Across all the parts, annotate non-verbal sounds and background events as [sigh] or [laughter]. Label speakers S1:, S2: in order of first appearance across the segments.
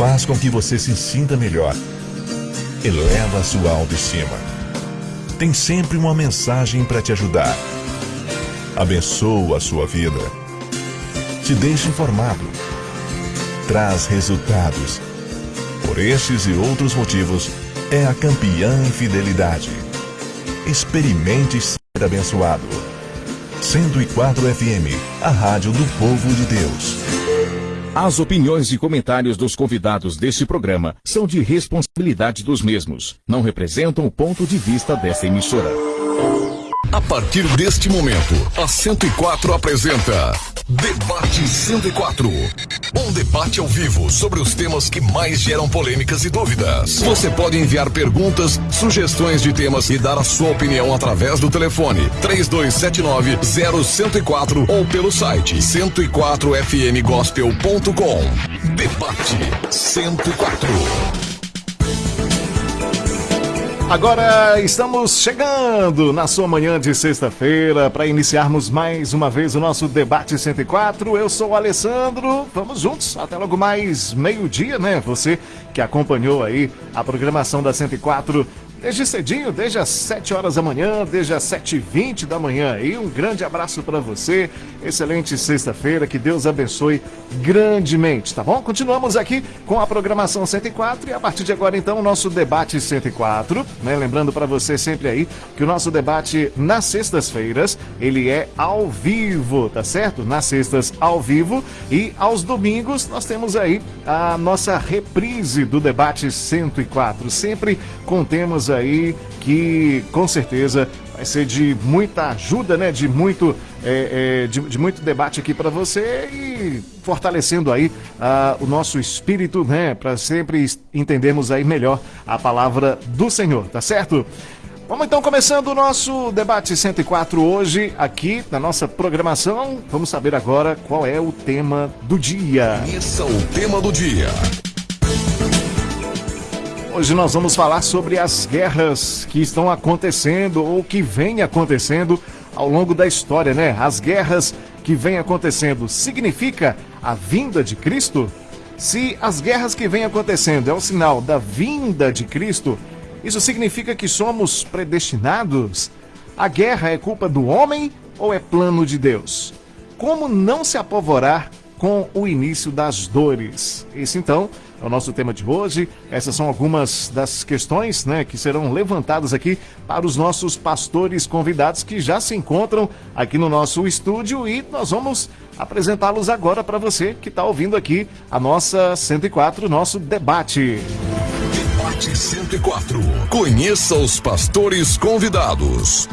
S1: faz com que você se sinta melhor, eleva sua autoestima. Tem sempre uma mensagem para te ajudar. Abençoa a sua vida. Te deixa informado. Traz resultados. Por estes e outros motivos, é a campeã em fidelidade. Experimente ser abençoado. 104 FM, a rádio do povo de Deus.
S2: As opiniões e comentários dos convidados deste programa são de responsabilidade dos mesmos. Não representam o ponto de vista desta emissora.
S3: A partir deste momento, a 104 apresenta Debate 104. Um debate ao vivo sobre os temas que mais geram polêmicas e dúvidas. Você pode enviar perguntas, sugestões de temas e dar a sua opinião através do telefone 3279-0104 ou pelo site 104fmgospel.com. Debate 104.
S4: Agora estamos chegando na sua manhã de sexta-feira para iniciarmos mais uma vez o nosso debate 104. Eu sou o Alessandro. Vamos juntos até logo mais meio-dia, né? Você que acompanhou aí a programação da 104 desde cedinho, desde as 7 horas da manhã, desde as 7h20 da manhã. E um grande abraço para você. Excelente sexta-feira, que Deus abençoe grandemente, tá bom? Continuamos aqui com a programação 104 e a partir de agora, então, o nosso debate 104, né? Lembrando para você sempre aí que o nosso debate nas sextas-feiras, ele é ao vivo, tá certo? Nas sextas, ao vivo. E aos domingos, nós temos aí a nossa reprise do debate 104, sempre com aí que com certeza vai ser de muita ajuda, né? De muito, é, é, de, de, muito debate aqui para você e fortalecendo aí uh, o nosso espírito, né? Para sempre entendermos aí melhor a palavra do Senhor, tá certo? Vamos então começando o nosso debate 104 hoje aqui na nossa programação. Vamos saber agora qual é o tema do dia.
S3: Isso é o tema do dia.
S4: Hoje nós vamos falar sobre as guerras que estão acontecendo ou que vêm acontecendo ao longo da história, né? As guerras que vêm acontecendo significa a vinda de Cristo? Se as guerras que vêm acontecendo é o sinal da vinda de Cristo, isso significa que somos predestinados? A guerra é culpa do homem ou é plano de Deus? Como não se apavorar com o início das dores? Esse então é o nosso tema de hoje. Essas são algumas das questões né, que serão levantadas aqui para os nossos pastores convidados que já se encontram aqui no nosso estúdio e nós vamos apresentá-los agora para você que está ouvindo aqui a nossa 104, nosso debate.
S3: Debate 104. Conheça os pastores convidados.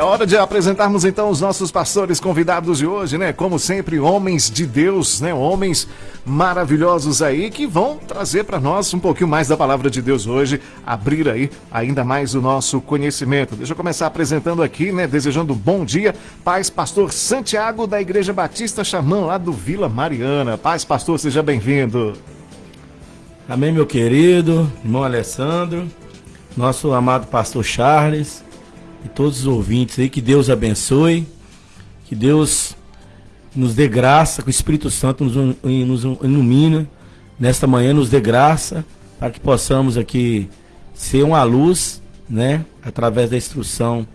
S4: É hora de apresentarmos então os nossos pastores convidados de hoje, né? Como sempre, homens de Deus, né? Homens maravilhosos aí que vão trazer para nós um pouquinho mais da palavra de Deus hoje, abrir aí ainda mais o nosso conhecimento. Deixa eu começar apresentando aqui, né? Desejando bom dia, paz, pastor Santiago da Igreja Batista Xamã, lá do Vila Mariana. Paz, pastor, seja bem-vindo.
S5: Amém, meu querido, irmão Alessandro, nosso amado pastor Charles e todos os ouvintes aí, que Deus abençoe, que Deus nos dê graça, que o Espírito Santo nos, nos ilumine nesta manhã, nos dê graça, para que possamos aqui ser uma luz, né, através da instrução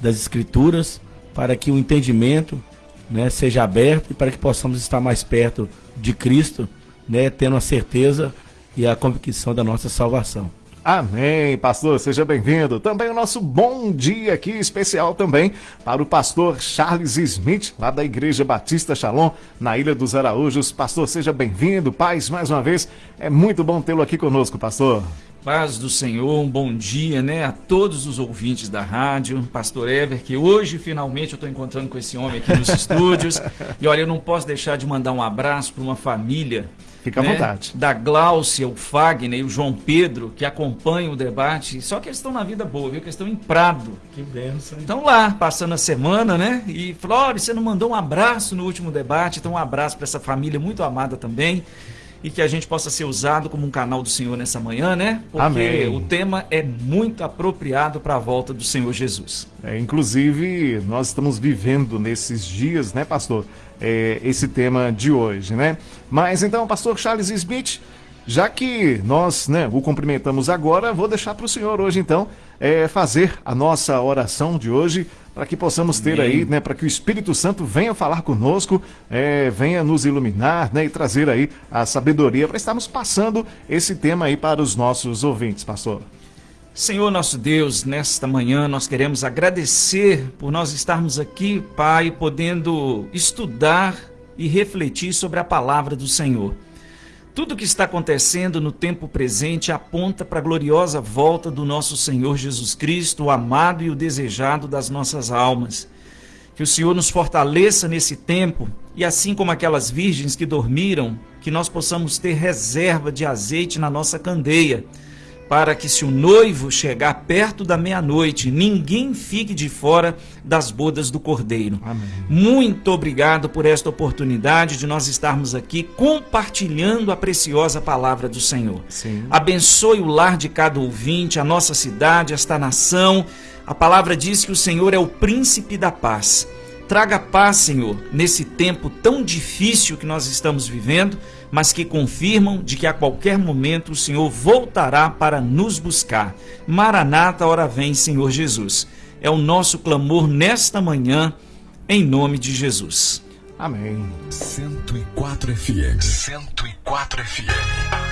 S5: das Escrituras, para que o entendimento né, seja aberto e para que possamos estar mais perto de Cristo, né, tendo a certeza e a convicção da nossa salvação.
S4: Amém, pastor, seja bem-vindo. Também o nosso bom dia aqui especial também para o pastor Charles Smith, lá da Igreja Batista Shalom, na Ilha dos Araújos. Pastor, seja bem-vindo. Paz, mais uma vez, é muito bom tê-lo aqui conosco, pastor.
S6: Paz do Senhor, um bom dia, né, a todos os ouvintes da rádio, Pastor Ever, que hoje finalmente eu estou encontrando com esse homem aqui nos [laughs] estúdios. E olha, eu não posso deixar de mandar um abraço para uma família
S4: Fica à né? vontade.
S6: Da Gláucia, o Fagner e o João Pedro, que acompanham o debate. Só que eles estão na vida boa, viu? Que eles estão em Prado.
S5: Que benção.
S6: Estão lá, passando a semana, né? E Flores, você não mandou um abraço no último debate. Então, um abraço para essa família muito amada também. e que a gente possa ser usado como um canal do Senhor nessa manhã, né? Porque
S4: Amém.
S6: o tema é muito apropriado para a volta do Senhor Jesus.
S4: É, inclusive, nós estamos vivendo nesses dias, né, pastor? É, esse tema de hoje, né? Mas então, pastor Charles Smith, já que nós né, o cumprimentamos agora, vou deixar para o senhor hoje, então, é, fazer a nossa oração de hoje, para que possamos ter aí, né, para que o Espírito Santo venha falar conosco, é, venha nos iluminar, né, e trazer aí a sabedoria para estarmos passando esse tema aí para os nossos ouvintes, pastor.
S6: Senhor nosso Deus, nesta manhã nós queremos agradecer por nós estarmos aqui, Pai, podendo estudar e refletir sobre a palavra do Senhor. Tudo que está acontecendo no tempo presente aponta para a gloriosa volta do nosso Senhor Jesus Cristo, o amado e o desejado das nossas almas. Que o Senhor nos fortaleça nesse tempo e, assim como aquelas virgens que dormiram, que nós possamos ter reserva de azeite na nossa candeia para que, se o noivo chegar perto da meia-noite, ninguém fique de fora das bodas do cordeiro.
S4: Amém.
S6: Muito obrigado por esta oportunidade de nós estarmos aqui compartilhando a preciosa palavra do Senhor.
S4: Sim.
S6: Abençoe o lar de cada ouvinte, a nossa cidade, esta nação. A palavra diz que o Senhor é o príncipe da paz. Traga paz, Senhor, nesse tempo tão difícil que nós estamos vivendo mas que confirmam de que a qualquer momento o Senhor voltará para nos buscar. Maranata, hora vem, Senhor Jesus. É o nosso clamor nesta manhã, em nome de Jesus.
S4: Amém.
S3: 104 FM. 104 FM.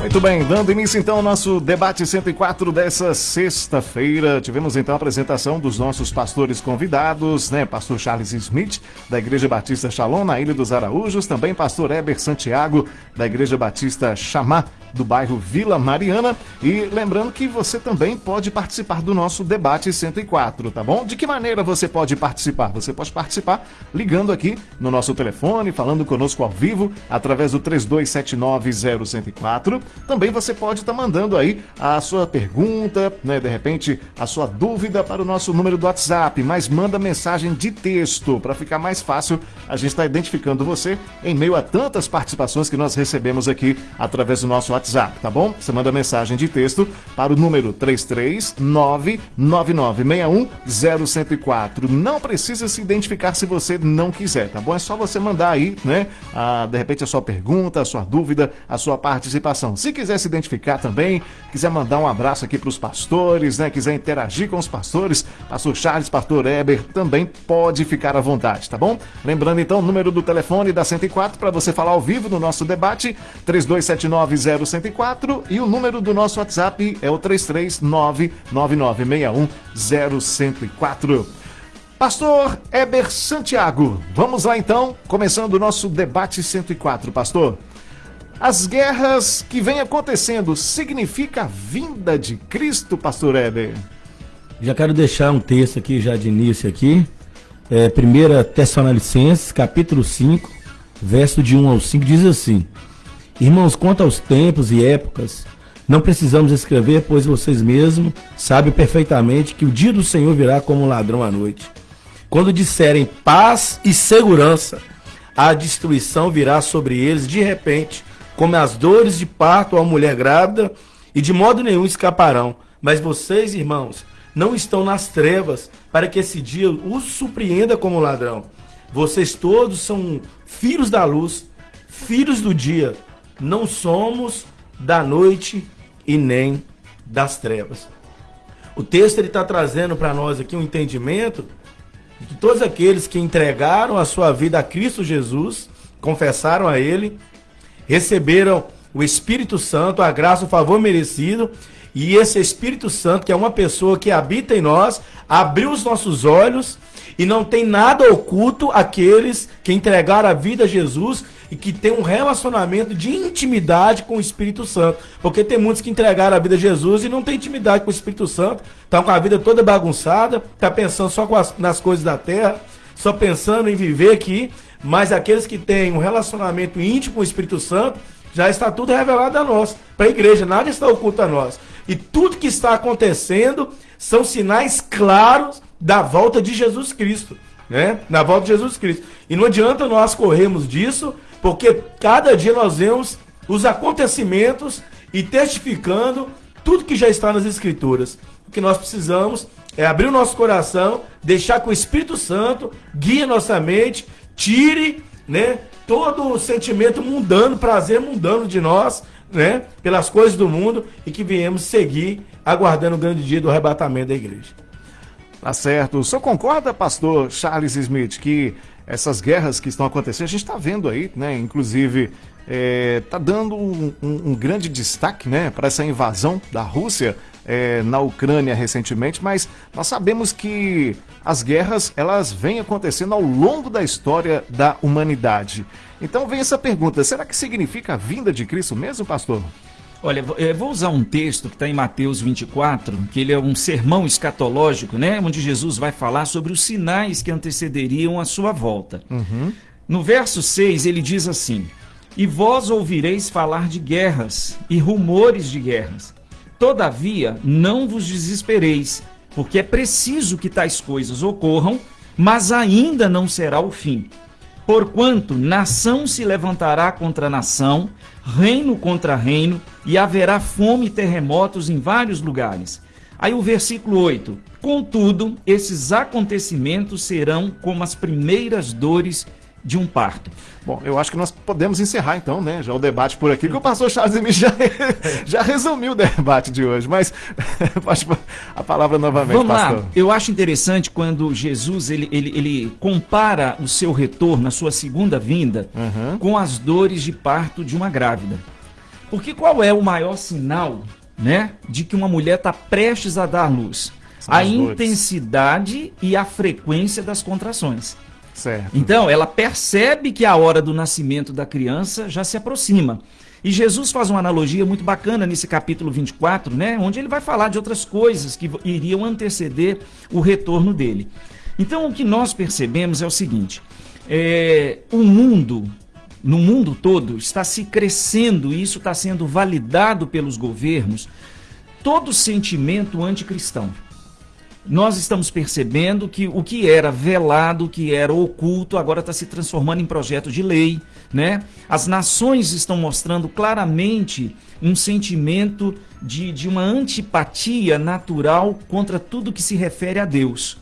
S4: Muito bem, dando início então ao nosso debate 104 dessa sexta-feira. Tivemos então a apresentação dos nossos pastores convidados, né? Pastor Charles Smith, da Igreja Batista Shalom, na Ilha dos Araújos, também pastor Eber Santiago, da Igreja Batista Chamá, do bairro Vila Mariana. E lembrando que você também pode participar do nosso debate 104, tá bom? De que maneira você pode participar? Você pode participar ligando aqui no nosso telefone, falando conosco ao vivo, através do 32790104. Também você pode estar mandando aí a sua pergunta, né? De repente, a sua dúvida para o nosso número do WhatsApp, mas manda mensagem de texto para ficar mais fácil a gente estar identificando você em meio a tantas participações que nós recebemos aqui através do nosso WhatsApp, tá bom? Você manda mensagem de texto para o número 33999610104. Não precisa se identificar se você não quiser, tá bom? É só você mandar aí, né? A, de repente a sua pergunta, a sua dúvida, a sua participação. Se quiser se identificar também, quiser mandar um abraço aqui para os pastores, né? Quiser interagir com os pastores, pastor Charles, pastor Eber, também pode ficar à vontade, tá bom? Lembrando então o número do telefone da 104 para você falar ao vivo no nosso debate, 32790104 e o número do nosso WhatsApp é o 33999610104. Pastor Eber Santiago, vamos lá então, começando o nosso debate 104, pastor. As guerras que vêm acontecendo significa a vinda de Cristo, pastor Eber?
S5: Já quero deixar um texto aqui já de início aqui. É, 1 Tessalonicenses, capítulo 5, verso de 1 ao 5, diz assim: Irmãos, quanto aos tempos e épocas, não precisamos escrever, pois vocês mesmos sabem perfeitamente que o dia do Senhor virá como um ladrão à noite. Quando disserem paz e segurança, a destruição virá sobre eles de repente, como as dores de parto a mulher grávida, e de modo nenhum escaparão. Mas vocês, irmãos, não estão nas trevas, para que esse dia os surpreenda como ladrão. Vocês todos são filhos da luz, filhos do dia. Não somos da noite e nem das trevas. O texto ele está trazendo para nós aqui um entendimento de todos aqueles que entregaram a sua vida a Cristo Jesus, confessaram a Ele, receberam o Espírito Santo, a graça, o favor merecido, e esse Espírito Santo, que é uma pessoa que habita em nós, abriu os nossos olhos e não tem nada oculto aqueles que entregaram a vida a Jesus e que tem um relacionamento de intimidade com o Espírito Santo. Porque tem muitos que entregaram a vida a Jesus e não tem intimidade com o Espírito Santo, estão com a vida toda bagunçada, tá pensando só as, nas coisas da terra, só pensando em viver aqui, mas aqueles que têm um relacionamento íntimo com o Espírito Santo, já está tudo revelado a nós, para a igreja, nada está oculto a nós. E tudo que está acontecendo são sinais claros da volta de Jesus Cristo, né? Na volta de Jesus Cristo. E não adianta nós corrermos disso porque cada dia nós vemos os acontecimentos e testificando tudo que já está nas escrituras. O que nós precisamos é abrir o nosso coração, deixar que o Espírito Santo guie nossa mente, tire, né, todo o sentimento mundano, prazer mundano de nós, né, pelas coisas do mundo e que viemos seguir aguardando o grande dia do arrebatamento da igreja.
S4: Tá certo. O senhor concorda, pastor Charles Smith, que essas guerras que estão acontecendo, a gente está vendo aí, né? Inclusive, está tá dando um, um, um, grande destaque né, para essa invasão da Rússia é, na Ucrânia recentemente, mas nós sabemos que as guerras elas vêm acontecendo ao longo da história da humanidade. Então vem essa pergunta: será que significa a vinda de Cristo mesmo, pastor?
S6: Olha, eu vou usar um texto que está em Mateus 24, que ele é um sermão escatológico, né? Onde Jesus vai falar sobre os sinais que antecederiam a sua volta. Uhum. No verso 6, ele diz assim: E vós ouvireis falar de guerras e rumores de guerras. Todavia, não vos desespereis, porque é preciso que tais coisas ocorram, mas ainda não será o fim. Porquanto nação se levantará contra nação, reino contra reino, e haverá fome e terremotos em vários lugares. Aí o versículo 8: Contudo, esses acontecimentos serão como as primeiras dores de um parto.
S4: Bom, eu acho que nós podemos encerrar então, né, já o debate por aqui, que o pastor Charles Emílio já, [laughs] já resumiu o debate de hoje, mas [laughs] a palavra novamente,
S6: Vamos
S4: pastor.
S6: lá, eu acho interessante quando Jesus, ele, ele, ele compara o seu retorno, a sua segunda vinda, uhum. com as dores de parto de uma grávida. Porque qual é o maior sinal, né, de que uma mulher está prestes a dar luz? São a intensidade e a frequência das contrações. Certo. Então, ela percebe que a hora do nascimento da criança já se aproxima. E Jesus faz uma analogia muito bacana nesse capítulo 24, né, onde ele vai falar de outras coisas que iriam anteceder o retorno dele. Então, o que nós percebemos é o seguinte: é, o mundo, no mundo todo, está se crescendo, e isso está sendo validado pelos governos, todo sentimento anticristão nós estamos percebendo que o que era velado, o que era oculto, agora está se transformando em projeto de lei. Né? As nações estão mostrando claramente um sentimento de, de uma antipatia natural contra tudo que se refere a Deus.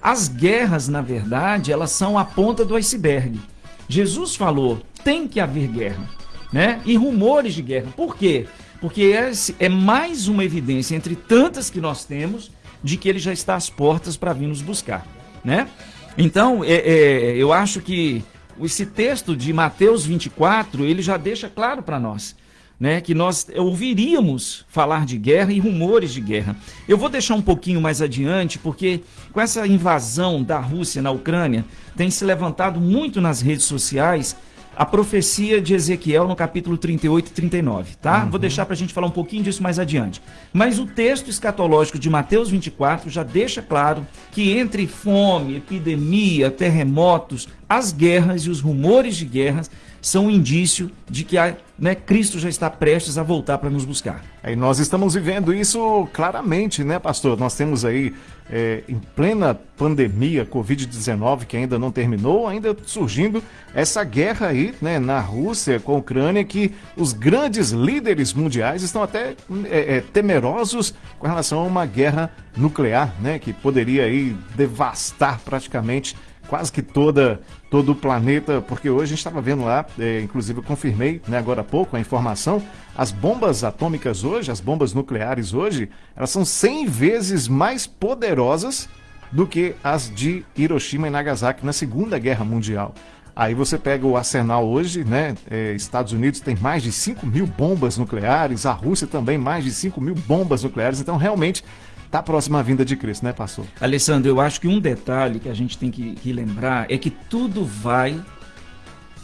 S6: As guerras, na verdade, elas são a ponta do iceberg. Jesus falou: tem que haver guerra, né? E rumores de guerra. Por quê? Porque é mais uma evidência entre tantas que nós temos de que ele já está às portas para vir nos buscar, né? Então, é, é, eu acho que esse texto de Mateus 24, ele já deixa claro para nós, né, que nós ouviríamos falar de guerra e rumores de guerra. Eu vou deixar um pouquinho mais adiante, porque com essa invasão da Rússia na Ucrânia, tem se levantado muito nas redes sociais a profecia de Ezequiel no capítulo 38 e 39, tá? Uhum. Vou deixar para a gente falar um pouquinho disso mais adiante. Mas o texto escatológico de Mateus 24 já deixa claro que entre fome, epidemia, terremotos, as guerras e os rumores de guerras são um indício de que a, né, Cristo já está prestes a voltar para nos buscar.
S4: E nós estamos vivendo isso claramente, né, pastor? Nós temos aí é, em plena pandemia Covid-19, que ainda não terminou, ainda surgindo essa guerra aí né, na Rússia com a Ucrânia, que os grandes líderes mundiais estão até é, é, temerosos com relação a uma guerra nuclear, né, que poderia aí devastar praticamente quase que toda todo o planeta, porque hoje a gente estava vendo lá, é, inclusive eu confirmei né, agora há pouco a informação, as bombas atômicas hoje, as bombas nucleares hoje, elas são 100 vezes mais poderosas do que as de Hiroshima e Nagasaki na Segunda Guerra Mundial. Aí você pega o arsenal hoje, né? É, Estados Unidos tem mais de 5 mil bombas nucleares, a Rússia também mais de 5 mil bombas nucleares. Então, realmente, está próxima à vinda de Cristo, né, pastor?
S6: Alessandro, eu acho que um detalhe que a gente tem que, que lembrar é que tudo vai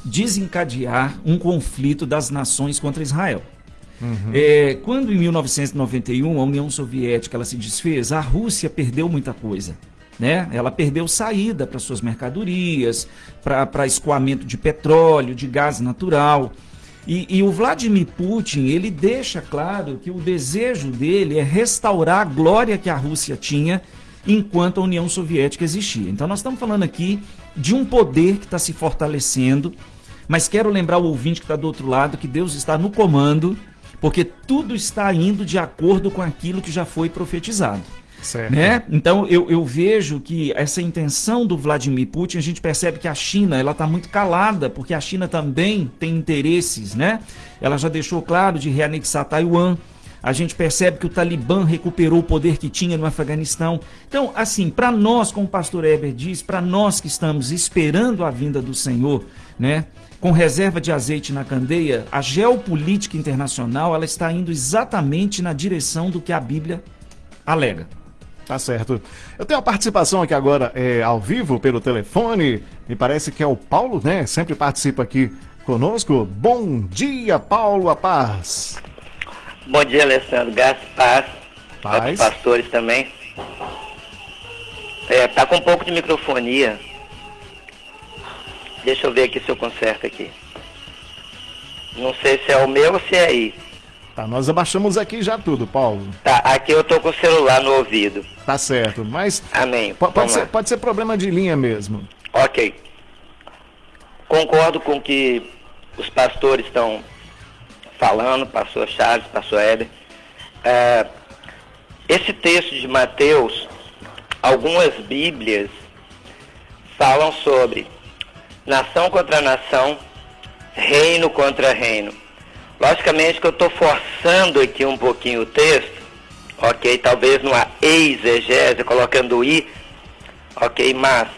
S6: desencadear um conflito das nações contra Israel. Uhum. É, quando em 1991 a União Soviética ela se desfez, a Rússia perdeu muita coisa. Né? Ela perdeu saída para suas mercadorias, para escoamento de petróleo, de gás natural. E, e, o Vladimir Putin, ele deixa claro que o desejo dele é restaurar a glória que a Rússia tinha enquanto a União Soviética existia. Então nós estamos falando aqui de um poder que está se fortalecendo, Mas quero lembrar o ouvinte que está do outro lado que Deus está no comando, porque tudo está indo de acordo com aquilo que já foi profetizado. Certo. Né? Então eu, eu vejo que essa intenção do Vladimir Putin, a gente percebe que a China ela está muito calada, porque a China também tem interesses, né? Ela já deixou claro de reanexar Taiwan. A gente percebe que o Talibã recuperou o poder que tinha no Afeganistão. Então, assim, para nós, como o pastor Eber diz, para nós que estamos esperando a vinda do Senhor, né? Com reserva de azeite na candeia, a geopolítica internacional ela está indo exatamente na direção do que a Bíblia alega.
S4: Tá certo. Eu tenho a participação aqui agora é, ao vivo pelo telefone. Me parece que é o Paulo, né? Sempre participa aqui conosco. Bom dia, Paulo, a paz.
S7: Bom dia, Alessandro. Graças paz. Paz. pastores também. É, tá com um pouco de microfonia. Deixa eu ver aqui se eu conserto aqui. Não sei se é o meu ou se é aí.
S4: Tá, nós abaixamos aqui já tudo, Paulo.
S7: Tá, aqui eu tô com o celular no ouvido.
S4: Tá certo, mas.
S7: Amém.
S4: Pode ser, pode ser problema de linha mesmo.
S7: Ok. Concordo com o que os pastores estão falando, pastor Charles, pastor Éder. É, esse texto de Mateus, algumas Bíblias falam sobre nação contra nação, reino contra reino. Logicamente que eu estou forçando aqui um pouquinho o texto, ok? Talvez numa exegese, colocando i, ok? Mas,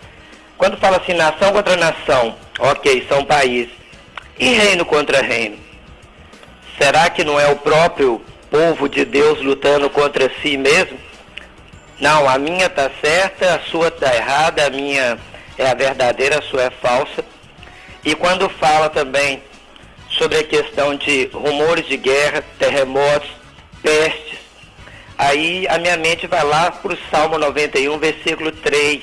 S7: quando fala assim, nação contra nação, ok, são países, e reino contra reino? Será que não é o próprio povo de Deus lutando contra si mesmo? Não, a minha está certa, a sua está errada, a minha é a verdadeira, a sua é falsa. E quando fala também sobre a questão de rumores de guerra, terremotos, pestes. Aí a minha mente vai lá para o Salmo 91, versículo 3.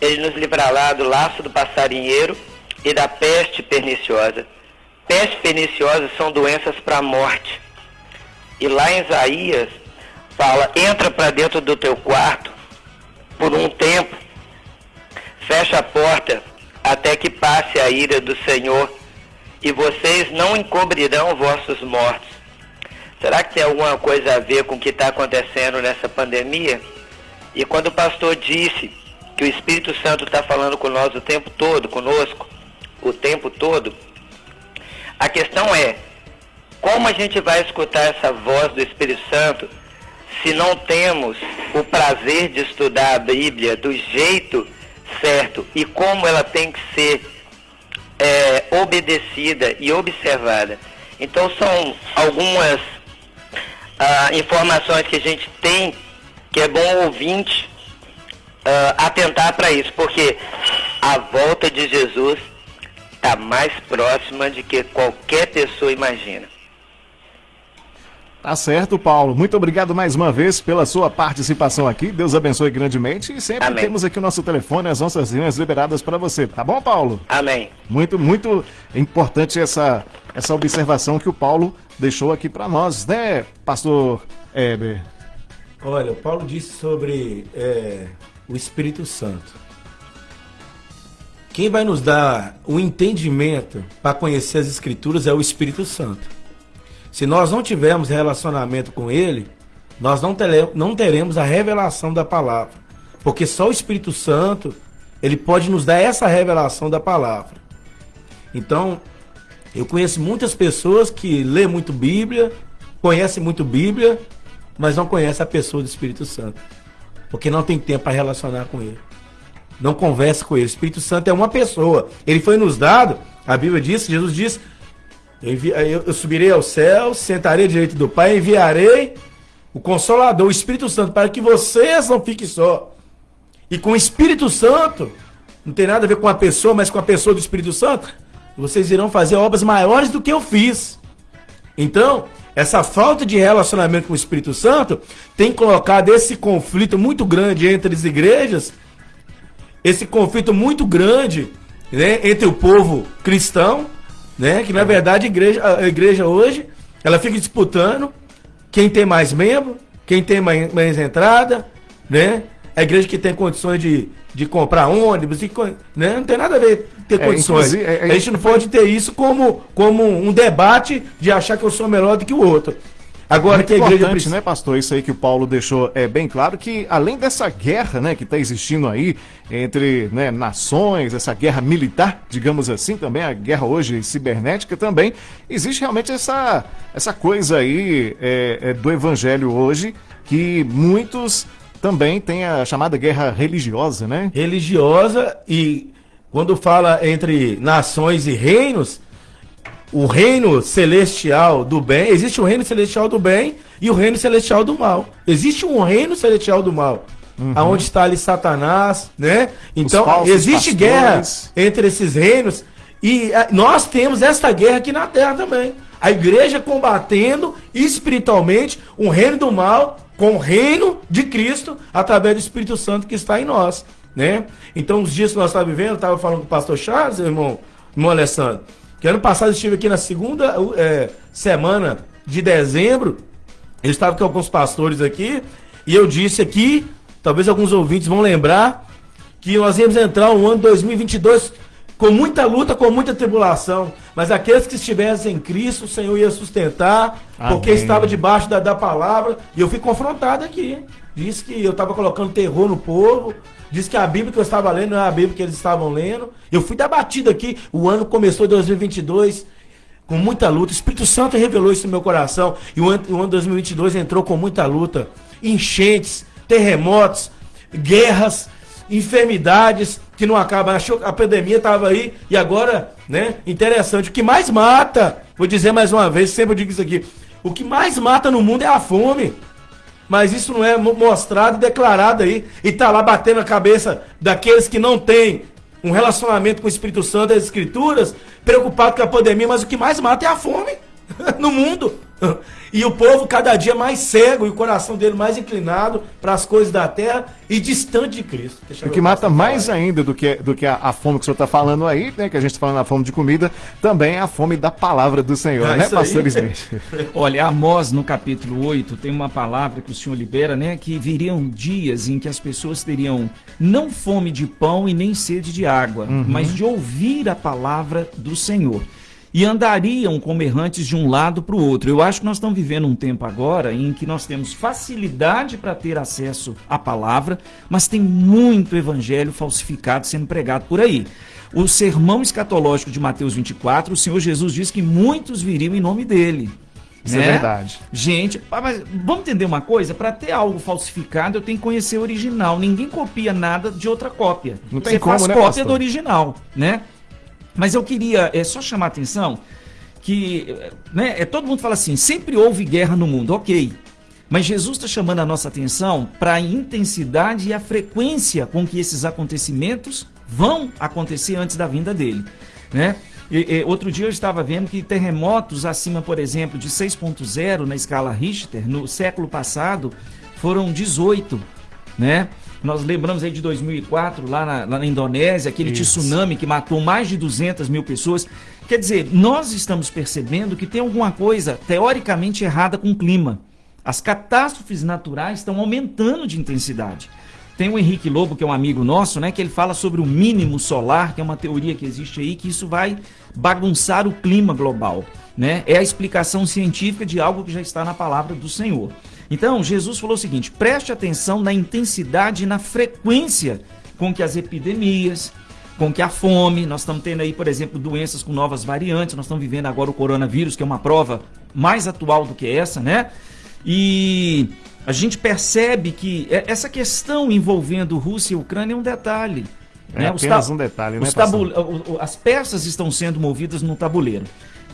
S7: Ele nos livrará do laço do passarinheiro e da peste perniciosa. Peste perniciosa são doenças para a morte. E lá em Isaías fala: entra para dentro do teu quarto por um tempo, fecha a porta até que passe a ira do Senhor e vocês não encobrirão vossos mortos. Será que tem alguma coisa a ver com o que está acontecendo nessa pandemia? E quando o pastor disse que o Espírito Santo está falando com nós o tempo todo, conosco, o tempo todo, a questão é, como a gente vai escutar essa voz do Espírito Santo se não temos o prazer de estudar a Bíblia do jeito certo e como ela tem que ser é, obedecida e observada. Então são algumas ah, informações que a gente tem que é bom ouvinte ah, atentar para isso, porque a volta de Jesus está mais próxima de que qualquer pessoa imagina.
S4: Tá certo, Paulo. Muito obrigado mais uma vez pela sua participação aqui. Deus abençoe grandemente. E sempre Amém. temos aqui o nosso telefone, as nossas linhas liberadas para você. Tá bom, Paulo?
S7: Amém.
S4: Muito, muito importante essa, essa observação que o Paulo deixou aqui para nós, né, pastor Heber?
S5: Olha, o Paulo disse sobre é, o Espírito Santo. Quem vai nos dar o entendimento para conhecer as Escrituras é o Espírito Santo. Se nós não tivermos relacionamento com Ele, nós não teremos, não teremos a revelação da palavra. Porque só o Espírito Santo, ele pode nos dar essa revelação da palavra. Então, eu conheço muitas pessoas que lê muito Bíblia, conhecem muito Bíblia, mas não conhecem a pessoa do Espírito Santo. Porque não tem tempo para relacionar com ele. Não conversa com ele. O Espírito Santo é uma pessoa. Ele foi nos dado, a Bíblia diz, Jesus diz eu, subirei ao céu, sentarei direito do Pai, enviarei o Consolador, o Espírito Santo, para que vocês não fiquem só. E com o Espírito Santo, não tem nada a ver com a pessoa, mas com a pessoa do Espírito Santo, vocês irão fazer obras maiores do que eu fiz. Então, essa falta de relacionamento com o Espírito Santo tem colocado esse conflito muito grande entre as igrejas, esse conflito muito grande né, entre o povo cristão né? Que na verdade a igreja, a igreja hoje, ela fica disputando quem tem mais membro, quem tem mais, mais entrada, né? a igreja que tem condições de, de comprar ônibus, e, né? não tem nada a ver ter
S4: É,
S5: condições.
S4: é- é-
S5: a gente não pode ter isso como, como um debate de achar que eu sou melhor do que o outro. Agora
S4: Muito
S5: que a igreja
S4: importante,
S5: precisa.
S4: né, pastor? Isso aí que o Paulo deixou é bem claro que além dessa guerra, né, que está existindo aí entre né, nações, essa guerra militar, digamos assim, também a guerra hoje cibernética também, existe realmente essa essa coisa aí é, é, do evangelho hoje que muitos também têm a chamada guerra religiosa, né?
S5: religiosa e quando fala entre nações e reinos, o reino celestial do bem, existe o reino celestial do bem e o reino celestial do mal. Existe um reino celestial do mal. Aonde está ali Satanás, né? Então, existe
S4: pastores.
S5: guerra entre esses reinos e ah, nós temos esta guerra aqui na terra também. A igreja combatendo espiritualmente o reino do mal com o reino de Cristo através do Espírito Santo que está em nós, né? Então, os dias que nós estamos vivendo, eu estava falando com o pastor Charles, irmão, irmão Alessandro, que ano passado eu estive aqui na segunda eh, semana de dezembro, eu estava com alguns pastores aqui e eu disse aqui, talvez alguns ouvintes vão lembrar, que nós íamos entrar um ano 2022 com muita luta, com muita tribulação, mas aqueles que estivessem em Cristo, o Senhor ia sustentar, porque
S4: Amém.
S5: estava debaixo da, da palavra, e eu fui confrontado aqui. Disse que eu estava colocando terror no povo, disse que a Bíblia que eu estava lendo não era a Bíblia que eles estavam lendo. Eu fui debatido aqui, o ano começou em 2022 com muita luta. O Espírito Santo revelou isso no meu coração. E o ano, o ano 2022 entrou com muita luta. Enchentes, terremotos, guerras, enfermidades que não acabam. Achou a pandemia estava aí e agora, né? Interessante. O que mais mata, vou dizer mais uma vez, sempre eu digo isso aqui. O que mais mata no mundo é a fome. Mas isso não é mo- mostrado e declarado aí. E tá lá batendo a cabeça daqueles que não têm um relacionamento com o Espírito Santo das Escrituras, preocupado com a pandemia, mas o que mais mata é a fome [laughs] no mundo. E o povo cada dia mais cego e o coração dele mais inclinado para as coisas da terra e distante de Cristo. Deixa
S4: O que mata mais
S5: falar.
S4: ainda do que, do que a, a fome que o senhor está falando aí, né? Que a gente está falando a fome de comida, também é a fome da palavra do Senhor,
S5: Ah,
S4: né, pastor Smith? [laughs]
S6: Olha, Amós, no capítulo 8, tem uma palavra que o Senhor libera, né? Que viriam dias em que as pessoas teriam não fome de pão e nem sede de água, mas de ouvir a palavra do Senhor. E andariam como errantes de um lado para o outro. Eu acho que nós estamos vivendo um tempo agora em que nós temos facilidade para ter acesso à palavra, mas tem muito evangelho falsificado sendo pregado por aí. O sermão escatológico de Mateus 24, o Senhor Jesus diz que muitos viriam em nome dele.
S4: Isso é
S6: né?
S4: verdade.
S6: Gente, ah, mas vamos entender uma coisa? Para ter algo falsificado, eu tenho que conhecer o original. Ninguém copia nada de outra cópia.
S4: Não tem
S6: Você
S4: como,
S6: faz
S4: né,
S6: cópia
S4: pastor?
S6: do original, né? Mas eu queria é, só chamar a atenção que né, é, todo mundo fala assim, sempre houve guerra no mundo, ok. Mas Jesus está chamando a nossa atenção para a intensidade e a frequência com que esses acontecimentos vão acontecer antes da vinda dele. Né? E, e, outro dia eu estava vendo que terremotos acima, por exemplo, de 6.0 na escala Richter, no século passado, foram 18. Né? Nós lembramos aí de 2004, lá na, lá na Indonésia, aquele
S4: Isso.
S6: tsunami que matou mais de 200 mil pessoas. Quer dizer, nós estamos percebendo que tem alguma coisa teoricamente errada com o clima. As catástrofes naturais estão aumentando de intensidade. Tem o Henrique Lobo, que é um amigo nosso, né, que ele fala sobre o mínimo solar, que é uma teoria que existe aí, que isso vai bagunçar o clima global. Né? É a explicação científica de algo que já está na palavra do Senhor. Então, Jesus falou o seguinte: preste atenção na intensidade e na frequência com que as epidemias, com que a fome, nós estamos tendo aí, por exemplo, doenças com novas variantes, nós estamos vivendo agora o coronavírus, que é uma prova mais atual do que essa, né? E a gente percebe que é- essa questão envolvendo Rússia e Ucrânia é um detalhe.
S4: É
S6: né?
S4: Apenas um detalhe, né,
S6: As peças estão sendo movidas no tabuleiro.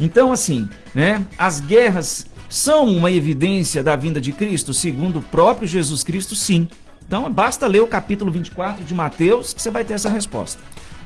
S6: Então, assim, né? As guerras são uma evidência da vinda de Cristo, segundo o próprio Jesus Cristo, sim. Então, basta ler o capítulo 24 de Mateus que você vai ter essa resposta.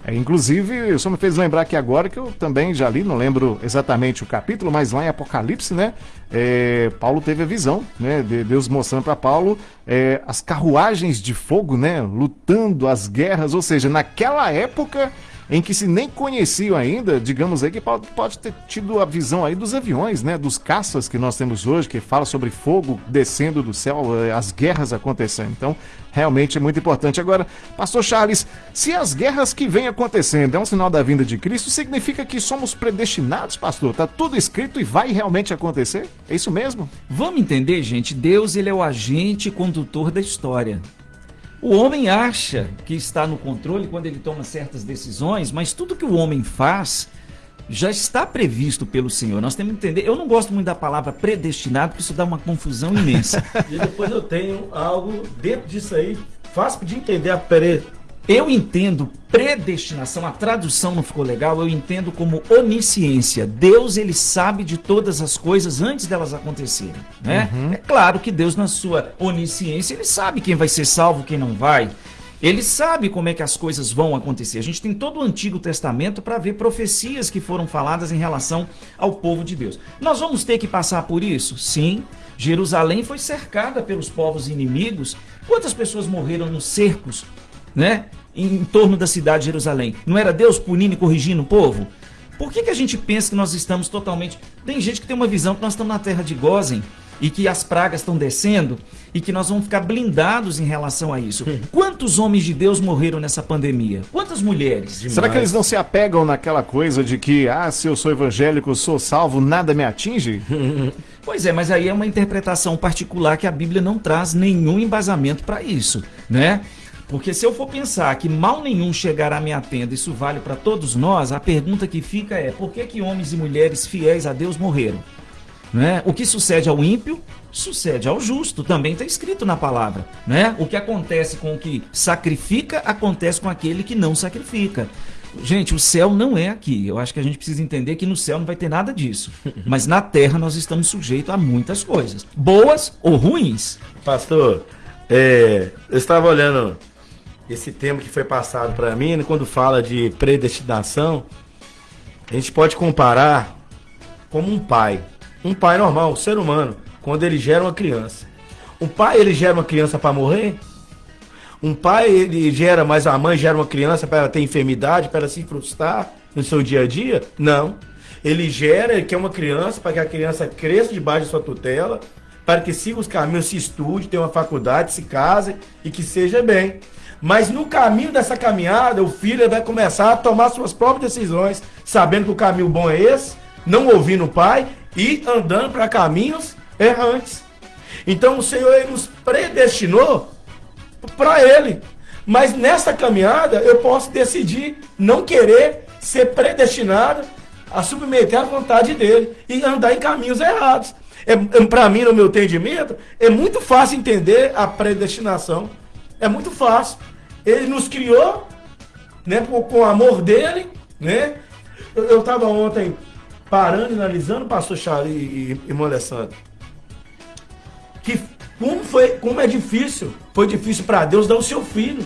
S4: É, inclusive, o senhor me fez lembrar aqui agora que eu também já li, não lembro exatamente o capítulo, mas lá em Apocalipse, né? é, Paulo teve a visão, né? De Deus mostrando para Paulo é, as carruagens de fogo, né? Lutando as guerras, ou seja, naquela época em que se nem conheciam ainda, digamos aí, que pode, pode ter tido a visão aí dos aviões, né? Dos caças que nós temos hoje, que fala sobre fogo descendo do céu, eh, as guerras acontecendo. Então, realmente é muito importante. Agora, pastor Charles, se as guerras que vêm acontecendo é um sinal da vinda de Cristo, significa que somos predestinados, pastor? Tá tudo escrito e vai realmente acontecer? É isso mesmo?
S6: Vamos entender, gente, Deus ele é o agente condutor da história. O homem acha que está no controle quando ele toma certas decisões, mas tudo que o homem faz já está previsto pelo Senhor. Nós temos que entender. Eu não gosto muito da palavra predestinado, porque isso dá uma confusão imensa. [laughs]
S5: e depois eu tenho algo dentro disso aí, fácil de entender a pre
S6: eu entendo predestinação, a tradução não ficou legal, eu entendo como onisciência. Deus, ele sabe de todas as coisas antes delas acontecerem, né? Uhum. É claro que Deus, na sua onisciência, ele sabe quem vai ser salvo, quem não vai. Ele sabe como é que as coisas vão acontecer. A gente tem todo o Antigo Testamento para ver profecias que foram faladas em relação ao povo de Deus. Nós vamos ter que passar por isso? Sim. Jerusalém foi cercada pelos povos inimigos. Quantas pessoas morreram nos cercos né? Em, torno da cidade de Jerusalém. Não era Deus punindo e corrigindo o povo? Por que, que a gente pensa que nós estamos totalmente. Tem gente que tem uma visão que nós estamos na terra de Gozen e que as pragas estão descendo e que nós vamos ficar blindados em relação a isso. Quantos homens de Deus morreram nessa pandemia? Quantas mulheres?
S4: Demais. Será que eles não se apegam naquela coisa de que, ah, se eu sou evangélico, sou salvo, nada me atinge? [laughs]
S6: pois é, mas aí é uma interpretação particular que a Bíblia não traz nenhum embasamento para isso, né? Porque se eu for pensar que mal nenhum chegará à minha tenda, isso vale para todos nós, a pergunta que fica é: por que, que homens e mulheres fiéis a Deus morreram? Né? O que sucede ao ímpio, sucede ao justo, também está escrito na palavra. Né? O que acontece com o que sacrifica, acontece com aquele que não sacrifica. Gente, o céu não é aqui. Eu acho que a gente precisa entender que no céu não vai ter nada disso. [laughs] Mas na terra nós estamos sujeitos a muitas coisas, boas ou ruins.
S5: Pastor, é, eu estava olhando esse tema que foi passado para mim, quando fala de predestinação, a gente pode comparar como um pai. Um pai normal, um ser humano, quando ele gera uma criança. Um pai, ele gera uma criança para morrer? Um pai, ele gera, mas a mãe gera uma criança para ter enfermidade, para se frustrar no seu dia a dia? Não. Ele gera, ele quer uma criança para que a criança cresça debaixo de sua tutela, para que siga os caminhos, se estude, tenha uma faculdade, se case e que seja bem. Mas no caminho dessa caminhada, o filho vai começar a tomar suas próprias decisões, sabendo que o caminho bom é esse, não ouvindo o pai e andando para caminhos errantes. Então o Senhor nos predestinou para Ele. Mas nessa caminhada eu posso decidir não querer ser predestinado a submeter à vontade dele e andar em caminhos errados. É, é para mim, no meu entendimento, é muito fácil entender a predestinação. É muito fácil. Ele nos criou, né, com, com o amor dele, né? Eu estava ontem parando, analisando, pastor Charlie e, e, e Alessandro. Que como foi, como é difícil, foi difícil para Deus dar o seu filho.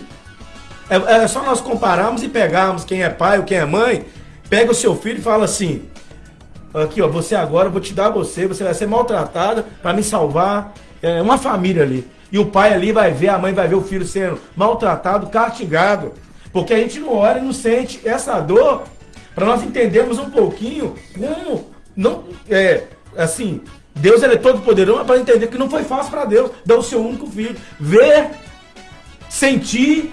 S5: É, é, só nós compararmos e pegarmos quem é pai ou quem é mãe, pega o seu filho e fala assim: aqui ó, você agora, eu vou te dar você, você vai ser maltratada para me salvar. É uma família ali. E o pai ali vai ver, a mãe vai ver o filho sendo maltratado, castigado. Porque a gente não olha e não sente essa dor para nós entendermos um pouquinho como não é assim, Deus ele é todo poderoso, para entender que não foi fácil para Deus dar o seu único filho, ver, sentir,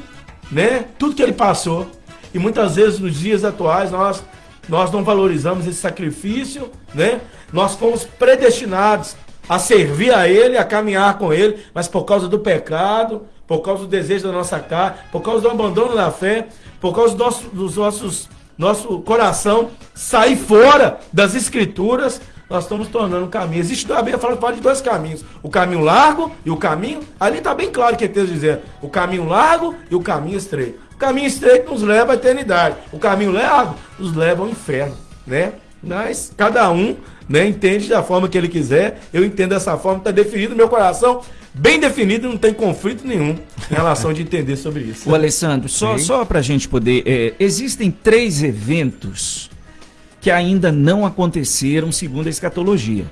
S5: né, tudo que ele passou. E muitas vezes nos dias atuais nós nós não valorizamos esse sacrifício, né? Nós fomos predestinados a servir a Ele, a caminhar com Ele, mas por causa do pecado, por causa do desejo da nossa carne, por causa do abandono da fé, por causa do nosso, dos nossos nosso coração sair fora das escrituras, nós estamos tornando caminho. Existe a Bíblia fala de dois caminhos: o caminho largo e o caminho. Ali está bem claro que é texto dizer o caminho largo e o caminho estreito. O caminho estreito nos leva à eternidade. O caminho largo nos leva ao inferno, né? Mas cada um né, entende da forma que ele quiser. Eu entendo dessa forma, está definido meu coração, bem definido, não tem conflito nenhum em relação de entender sobre isso.
S6: O Alessandro, só, só para a gente poder. É, existem três eventos que ainda não aconteceram segundo a escatologia.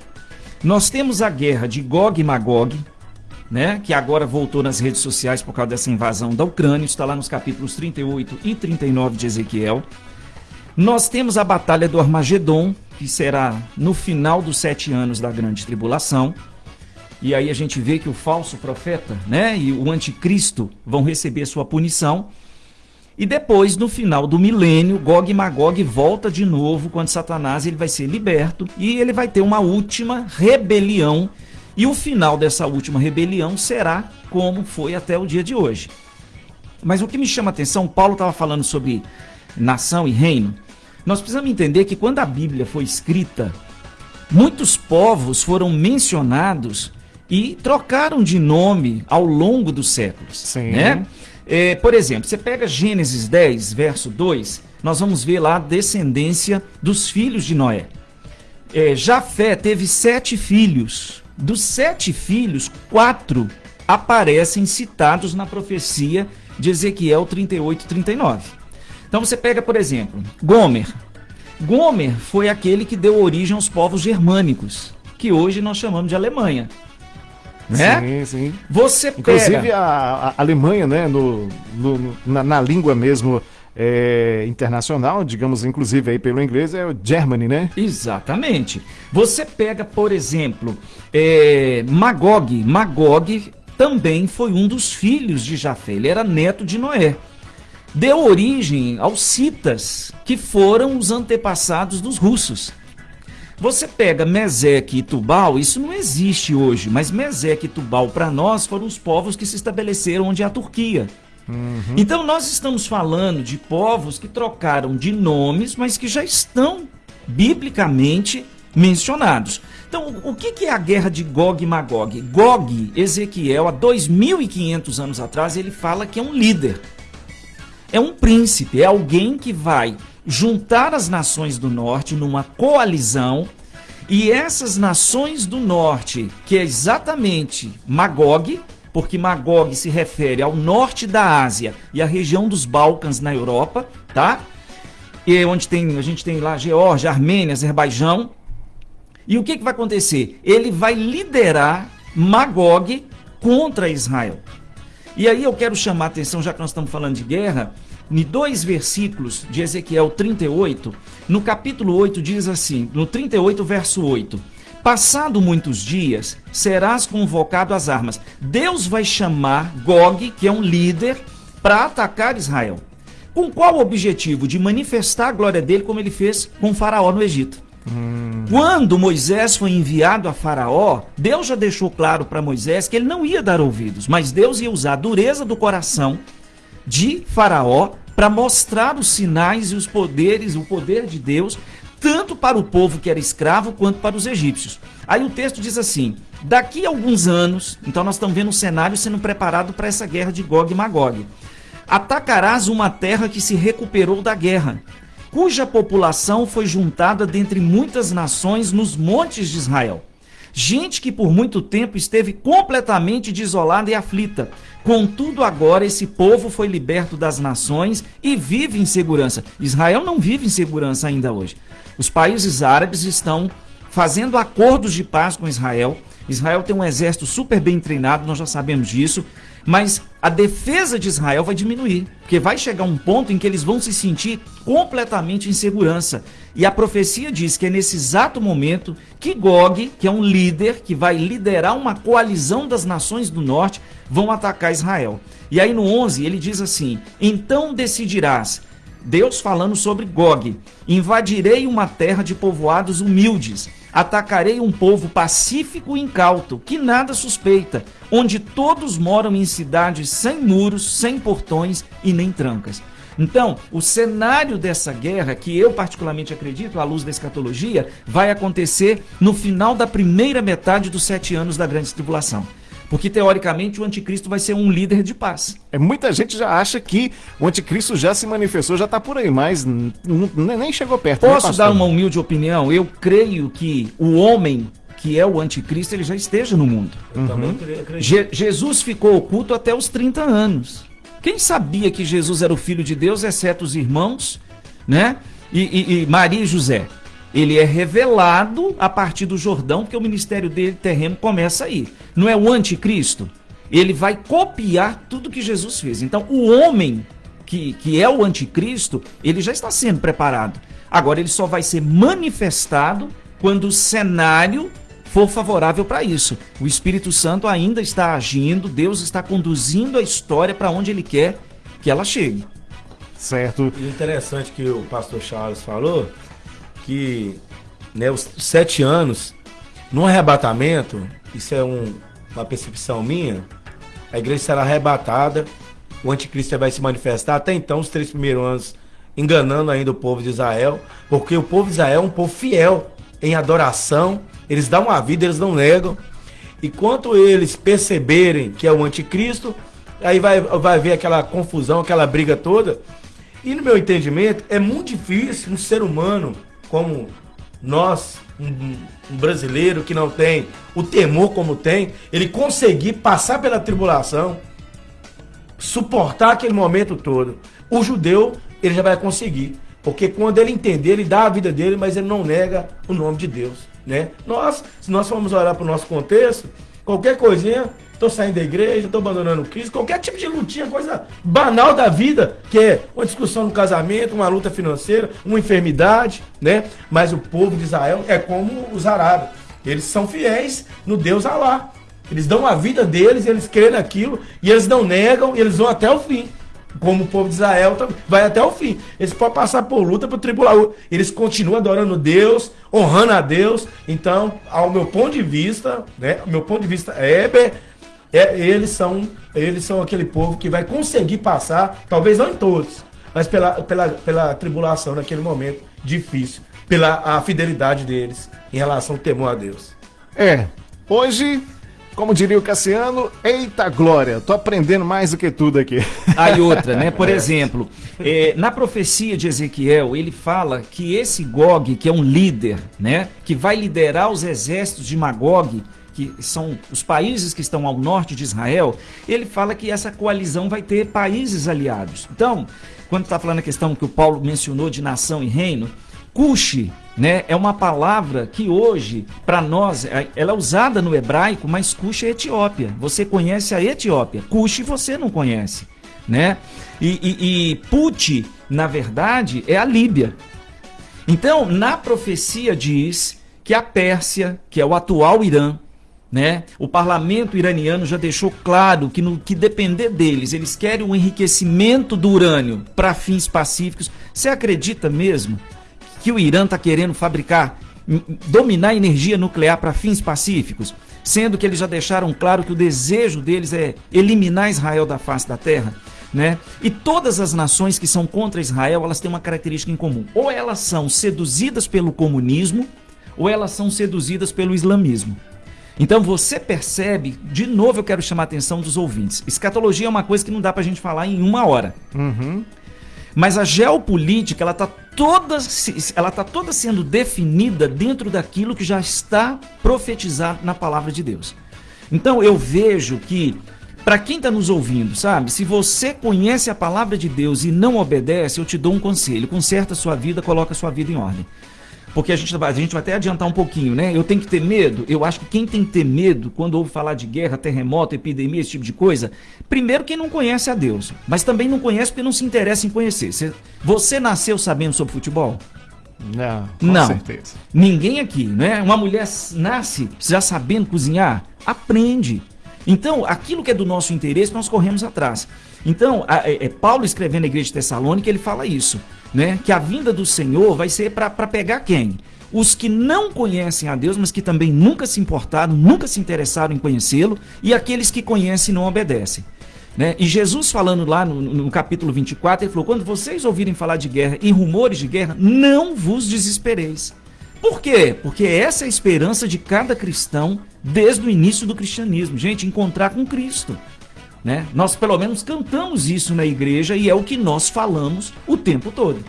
S6: Nós temos a guerra de Gog e Magog, né, que agora voltou nas redes sociais por causa dessa invasão da Ucrânia, está lá nos capítulos 38 e 39 de Ezequiel. Nós temos a batalha do Armagedon, que será no final dos sete anos da grande tribulação. E aí a gente vê que o falso profeta, né, e o anticristo vão receber sua punição. E depois, no final do milênio, Gog e Magog volta de novo quando Satanás ele vai ser liberto e ele vai ter uma última rebelião. E o final dessa última rebelião será como foi até o dia de hoje. Mas o que me chama a atenção, Paulo estava falando sobre nação e reino. Nós precisamos entender que quando a Bíblia foi escrita, muitos povos foram mencionados e trocaram de nome ao longo dos séculos. Sim. Né? É, por exemplo, você pega Gênesis 10, verso 2, nós vamos ver lá a descendência dos filhos de Noé. É, Jafé teve sete filhos. Dos sete filhos, quatro aparecem citados na profecia de Ezequiel 38 39. Então você pega, por exemplo, Gomer. Gomer foi aquele que deu origem aos povos germânicos, que hoje nós chamamos de Alemanha. Né?
S4: Sim, sim.
S6: Você pega...
S4: Inclusive a, a Alemanha, né, no, no na, na, língua mesmo é, internacional, digamos, inclusive aí pelo inglês, é o Germany, né?
S6: Exatamente. Você pega, por exemplo, é, Magog. Magog também foi um dos filhos de Jafé, ele era neto de Noé. Deu origem aos citas, que foram os antepassados dos russos. Você pega Meseque e Tubal, isso não existe hoje, mas Meseque e Tubal para nós foram os povos que se estabeleceram onde é a Turquia. Uhum. Então nós estamos falando de povos que trocaram de nomes, mas que já estão biblicamente mencionados. Então, o que é a guerra de Gog e Magog? Gog, Ezequiel, há 2.500 anos atrás, ele fala que é um líder. É um príncipe, é alguém que vai juntar as nações do norte numa coalizão e essas nações do norte, que é exatamente Magog, porque Magog se refere ao norte da Ásia e à região dos Balcãs na Europa, tá? E onde tem, a gente tem lá Geórgia, Armênia, Azerbaijão. E o que, que vai acontecer? Ele vai liderar Magog contra Israel. E aí eu quero chamar a atenção, já que nós estamos falando de guerra, em dois versículos de Ezequiel 38, no capítulo 8 diz assim, no 38 verso 8, Passado muitos dias, serás convocado às armas. Deus vai chamar Gog, que é um líder, para atacar Israel. Com qual objetivo? De manifestar a glória dele, como ele fez com Faraó no Egito. Quando Moisés foi enviado a Faraó, Deus já deixou claro para Moisés que ele não ia dar ouvidos, mas Deus ia usar a dureza do coração de Faraó para mostrar os sinais e os poderes, o poder de Deus, tanto para o povo que era escravo quanto para os egípcios. Aí o texto diz assim: daqui a alguns anos, então nós estamos vendo um cenário sendo preparado para essa guerra de Gog e Magog. Atacarás uma terra que se recuperou da guerra, cuja população foi juntada dentre muitas nações nos montes de Israel. Gente que por muito tempo esteve completamente desolada e aflita. Contudo, agora esse povo foi liberto das nações e vive em segurança. Israel não vive em segurança ainda hoje. Os países árabes estão fazendo acordos de paz com Israel. Israel tem um exército super bem treinado, nós já sabemos disso. Mas a defesa de Israel vai diminuir, porque vai chegar um ponto em que eles vão se sentir completamente em segurança. E a profecia diz que é nesse exato momento que Gog, que é um líder que vai liderar uma coalizão das nações do norte, vão atacar Israel. E aí no 11 ele diz assim: Então decidirás, Deus falando sobre Gog, invadirei uma terra de povoados humildes Atacarei um povo pacífico e incauto, que nada suspeita, onde todos moram em cidades sem muros, sem portões e nem trancas. Então, o cenário dessa guerra, que eu particularmente acredito, à luz da escatologia, vai acontecer no final da primeira metade dos sete anos da grande tribulação. Porque, teoricamente, o anticristo vai ser um líder de paz.
S4: É, muita gente já acha que o anticristo já se manifestou, já está por aí, mas nem chegou perto.
S6: Né, Posso né, dar uma humilde opinião? Eu creio que o homem que é o anticristo, ele já esteja no mundo. Uhum. Je Jesus ficou oculto até os 30 anos. Quem sabia que Jesus era o filho de Deus, exceto os irmãos, né? E, e, e Maria e José. Ele é revelado a partir do Jordão, porque o ministério dele terreno começa aí. Não é o anticristo? Ele vai copiar tudo que Jesus fez. Então, o homem que, que é o anticristo, ele já está sendo preparado. Agora, ele só vai ser manifestado quando o cenário for favorável para isso. O Espírito Santo ainda está agindo, Deus está conduzindo a história para onde ele quer que ela chegue.
S5: Certo. E interessante que o pastor Charles falou que né, os sete anos, no arrebatamento, isso é um, uma percepção minha, a igreja será arrebatada, o anticristo vai se manifestar. Até então, os três primeiros anos, enganando ainda o povo de Israel, porque o povo de Israel é um povo fiel em adoração, eles dão a vida, eles não negam. E quanto eles perceberem que é o anticristo, aí vai, vai haver aquela confusão, aquela briga toda. E no meu entendimento, é muito difícil um ser humano como nós, um, um, brasileiro que não tem o temor como tem, ele conseguir passar pela tribulação, suportar aquele momento todo. O judeu, ele já vai conseguir. Porque quando ele entender, ele dá a vida dele, mas ele não nega o nome de Deus. Né? Nós, se nós formos olhar para o nosso contexto, qualquer coisinha, estou saindo da igreja, estou abandonando o Cristo, qualquer tipo de lutinha, coisa banal da vida, que é uma discussão no casamento, uma luta financeira, uma enfermidade, né? Mas o povo de Israel é como os árabes. Eles são fiéis no Deus Alá. Eles dão a vida deles, eles creem naquilo, e eles não negam, e eles vão até o fim. Como o povo de Israel vai até o fim. Eles podem passar por luta, por tribulação. Eles continuam adorando Deus, honrando a Deus. Então, ao meu ponto de vista, né? Meu ponto de vista é é, eles, são, eles são aquele povo que vai conseguir passar, talvez não em todos, mas pela, pela, pela tribulação naquele momento difícil, pela a fidelidade deles em relação ao temor a Deus.
S4: É, hoje como diria o Cassiano, eita glória, tô aprendendo mais do que tudo aqui.
S6: Aí outra, né? Por [laughs] é. exemplo, é, na profecia de Ezequiel, ele fala que esse Gog, que é um líder, né? Que vai liderar os exércitos de Magog, que são os países que estão ao norte de Israel, ele fala que essa coalizão vai ter países aliados. Então, quando está falando a questão que o Paulo mencionou de nação e reino, Cuxi, né, é uma palavra que hoje, para nós, é, ela é usada no hebraico, mas Cuxi é Etiópia. Você conhece a Etiópia, Cuxi você não conhece, né? E, e, e Puti, na verdade, é a Líbia. Então, na profecia diz que a Pérsia, que é o atual Irã, né? O parlamento iraniano já deixou claro que no que depender deles, eles querem o um enriquecimento do urânio para fins pacíficos. Você acredita mesmo que o Irã está querendo fabricar, dominar energia nuclear para fins pacíficos? Sendo que eles já deixaram claro que o desejo deles é eliminar Israel da face da terra. Né? E todas as nações que são contra Israel, elas têm uma característica em comum. Ou elas são seduzidas pelo comunismo, ou elas são seduzidas pelo islamismo. Então você percebe, de novo eu quero chamar a atenção dos ouvintes. Escatologia é uma coisa que não dá pra gente falar em uma hora.
S4: Uhum.
S6: Mas a geopolítica, ela está toda, ela tá toda sendo definida dentro daquilo que já está profetizado na palavra de Deus. Então eu vejo que, para quem está nos ouvindo, sabe, se você conhece a palavra de Deus e não obedece, eu te dou um conselho: conserta a sua vida, coloca a sua vida em ordem porque a gente, a gente vai até adiantar um pouquinho, né? Eu tenho que ter medo. Eu acho que quem tem que ter medo quando ouve falar de guerra, terremoto, epidemia, esse tipo de coisa, primeiro quem não conhece a Deus, mas também não conhece porque não se interessa em conhecer. Você, você nasceu sabendo sobre futebol?
S4: Não, com
S6: não.
S4: certeza.
S6: Ninguém aqui, né? Uma mulher nasce já sabendo cozinhar? Aprende. Então, aquilo que é do nosso interesse, nós corremos atrás. Então, a, é, é Paulo escrevendo na igreja de Tessalônica, ele fala isso né? Que a vinda do Senhor vai ser para pegar quem? Os que não conhecem a Deus, mas que também nunca se importaram, nunca se interessaram em conhecê-lo, e aqueles que conhecem e não obedecem. Né? E Jesus falando lá no, no, capítulo 24, ele falou: quando vocês ouvirem falar de guerra e rumores de guerra, não vos desespereis. Por quê? Porque essa é a esperança de cada cristão desde o início do cristianismo. Gente, encontrar com Cristo. Né? Nós pelo menos cantamos isso na igreja e é o que nós falamos o tempo todo.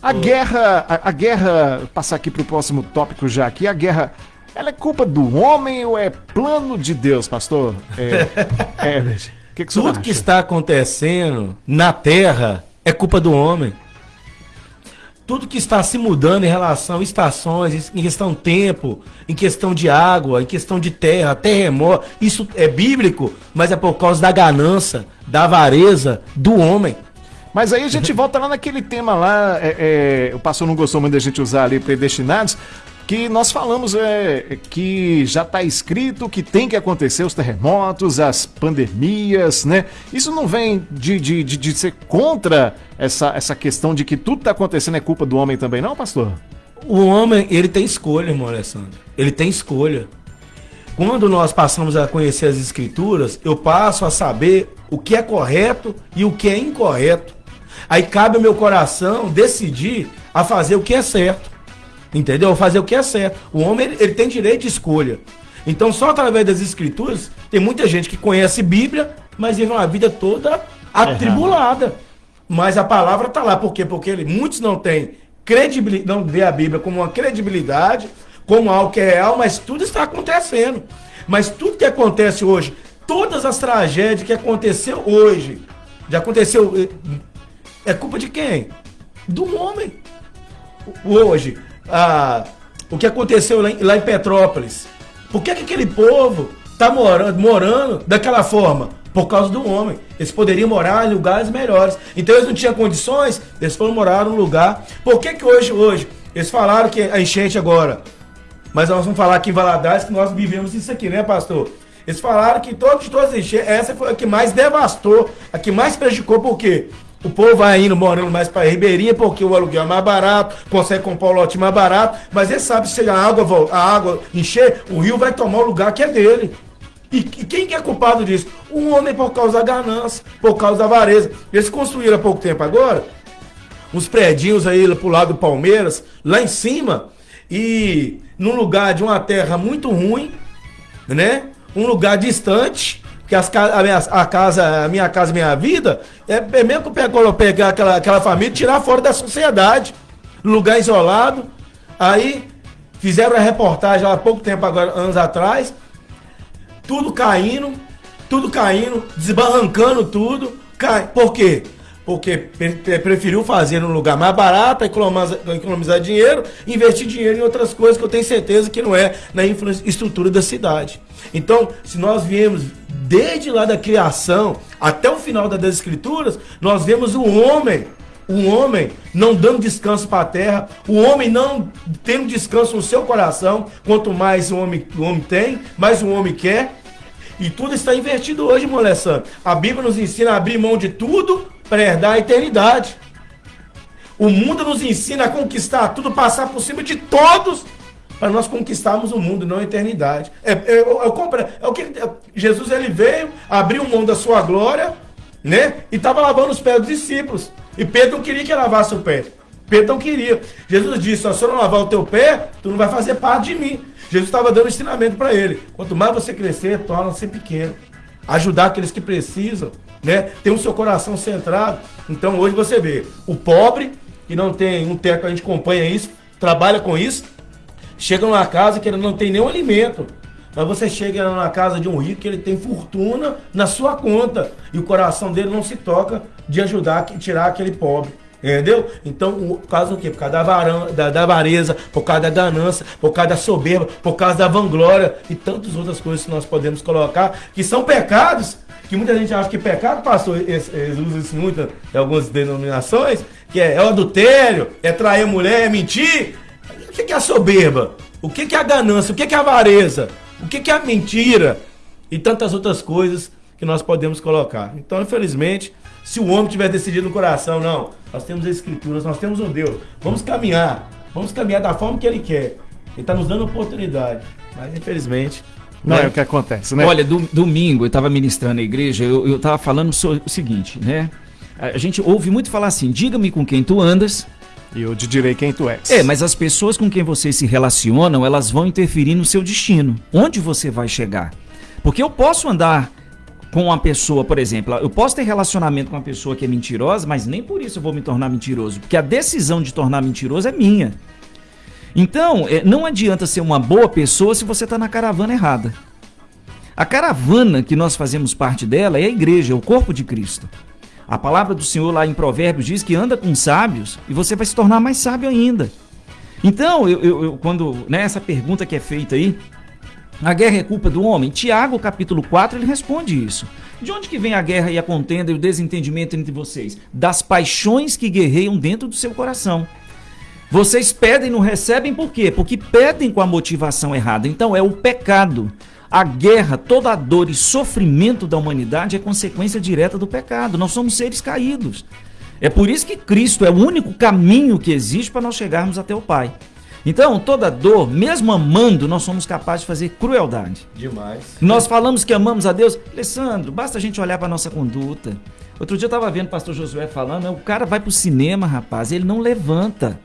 S4: A guerra, a, a guerra, passar aqui para o próximo tópico já aqui, a guerra, ela é culpa do homem ou é plano de Deus, pastor? É, [laughs]
S5: é, que que Tudo acha? que está acontecendo na terra é culpa do homem. Tudo que está se mudando em relação a estações, em questão tempo, em questão de água, em questão de terra, terremoto, isso é bíblico, mas é por causa da ganância, da avareza do homem.
S4: Mas aí a gente volta lá naquele tema lá, é, é, o pastor não gostou muito da gente usar ali predestinados, que nós falamos é, que já está escrito que tem que acontecer os terremotos, as pandemias, né? Isso não vem de, de, de, de ser contra essa, essa questão de que tudo está acontecendo é culpa do homem também, não, pastor?
S5: O homem, ele tem escolha, irmão Alessandro. Ele tem escolha. Quando nós passamos a conhecer as escrituras, eu passo a saber o que é correto e o que é incorreto. Aí cabe ao meu coração decidir a fazer o que é certo. Entendeu? Fazer o que é certo. O homem ele, ele tem direito de escolha. Então, só através das escrituras, tem muita gente que conhece Bíblia, mas vive uma vida toda atribulada. Mas a palavra está lá. Por quê? Porque ele, muitos não têm credibilidade, não vê a Bíblia como uma credibilidade, como algo que é real, mas tudo está acontecendo. Mas tudo que acontece hoje, todas as tragédias que aconteceu hoje, já aconteceu, é, é culpa de quem? Do homem. Hoje, o que aconteceu lá em, lá em Petrópolis. Por que, que aquele povo está morando, morando daquela forma? Por causa do homem. Eles poderiam morar em lugares melhores. Então eles não tinham condições, eles foram morar num lugar. Por que, que hoje, hoje, eles falaram que a enchente agora. Mas nós vamos falar aqui em Valadares que nós vivemos isso aqui, né, pastor? Eles falaram que todos, todas as enchentes, essa foi a que mais devastou, a que mais prejudicou, por quê? O povo vai indo morando mais para Ribeirinha porque o aluguel é mais barato, consegue comprar o lote mais barato, mas ele sabe se a água, a água encher, o rio vai tomar o lugar que é dele. E, e quem que é culpado disso? O homem por causa da ganância, por causa da avareza. Eles construíram há pouco tempo agora uns predinhos aí pro lado do Palmeiras, lá em cima, e num lugar de uma terra muito ruim, né? Um lugar distante, que as, a, minha, a casa, a minha casa, minha vida, é, é mesmo que eu pegar aquela, aquela família tirar fora da sociedade. Lugar isolado. Aí fizeram a reportagem há pouco tempo, agora, anos atrás. Tudo caindo, tudo caindo, desbarrancando tudo. Cai. Por quê? Porque preferiu fazer num lugar mais barato, economizar, economizar dinheiro, investir dinheiro em outras coisas que eu tenho certeza que não é na infraestrutura da cidade. Então, se nós viemos desde lá da criação até o final das escrituras, nós vemos o homem, o homem não dando descanso para a terra, o homem não tendo descanso no seu coração. Quanto mais o homem, o homem tem, mais o homem quer. E tudo está invertido hoje, irmão. A Bíblia nos ensina a abrir mão de tudo para herdar a eternidade. O mundo nos ensina a conquistar tudo, passar por cima de todos para nós conquistarmos o mundo, não a eternidade. É, é, é, é o que é, Jesus ele veio, abriu mão da sua glória, né? E estava lavando os pés dos discípulos. E Pedro não queria que lavasse o pé. Pedro não queria. Jesus disse: se eu não lavar o teu pé, tu não vai fazer parte de mim. Jesus estava dando ensinamento para ele. Quanto mais você crescer, torna-se pequeno. Ajudar aqueles que precisam, né? Ter o seu coração centrado. Então hoje você vê o pobre que não tem um teto, a gente acompanha isso, trabalha com isso, chega numa casa que ele não tem nenhum alimento. Mas você chega na casa de um rico que ele tem fortuna na sua conta. E o coração dele não se toca de ajudar tirar aquele pobre. Entendeu? Então, por causa do quê? Por causa da, varan, da, da vareza, por causa da ganância, por causa da soberba, por causa da vanglória e tantas outras coisas que nós podemos colocar, que são pecados, que muita gente acha que pecado, pastor, usam isso muito em algumas denominações, que é, é o adultério, é trair mulher, é mentir que, que é a soberba? O que, que é a ganância? O que, que é a avareza? O que, que é a mentira? E tantas outras coisas que nós podemos colocar. Então, infelizmente, se o homem tiver decidido no coração, não, nós temos as escrituras, nós temos um Deus, vamos caminhar, vamos caminhar da forma que Ele quer. Ele está nos dando oportunidade. Mas, infelizmente,
S4: não né? é o que acontece, né?
S6: Olha, do, domingo eu estava ministrando na igreja, eu estava falando o seguinte, né? A gente ouve muito falar assim: diga-me com quem tu andas
S4: e eu te direi quem tu és.
S6: É, mas as pessoas com quem você se relacionam, elas vão interferir no seu destino. Onde você vai chegar? Porque eu posso andar com uma pessoa, por exemplo, eu posso ter relacionamento com uma pessoa que é mentirosa, mas nem por isso eu vou me tornar mentiroso, porque a decisão de tornar mentiroso é minha. Então, é, não adianta ser uma boa pessoa se você está na caravana errada. A caravana que nós fazemos parte dela é a igreja, é o corpo de Cristo. A palavra do Senhor lá em Provérbios diz que anda com sábios e você vai se tornar mais sábio ainda. Então, eu, eu, eu quando né, essa pergunta que é feita aí, a guerra é culpa do homem? Tiago, capítulo 4, ele responde isso. De onde que vem a guerra e a contenda e o desentendimento entre vocês? Das paixões que guerreiam dentro do seu coração. Vocês pedem e não recebem por quê? Porque pedem com a motivação errada. Então é o pecado. A guerra, toda a dor e sofrimento da humanidade é consequência direta do pecado. Nós somos seres caídos. É por isso que Cristo é o único caminho que existe para nós chegarmos até o Pai. Então, toda dor, mesmo amando, nós somos capazes de fazer crueldade.
S5: Demais.
S6: Nós falamos que amamos a Deus. Alessandro, basta a gente olhar para nossa conduta. Outro dia eu estava vendo o pastor Josué falando, o cara vai para o cinema, rapaz, ele não levanta.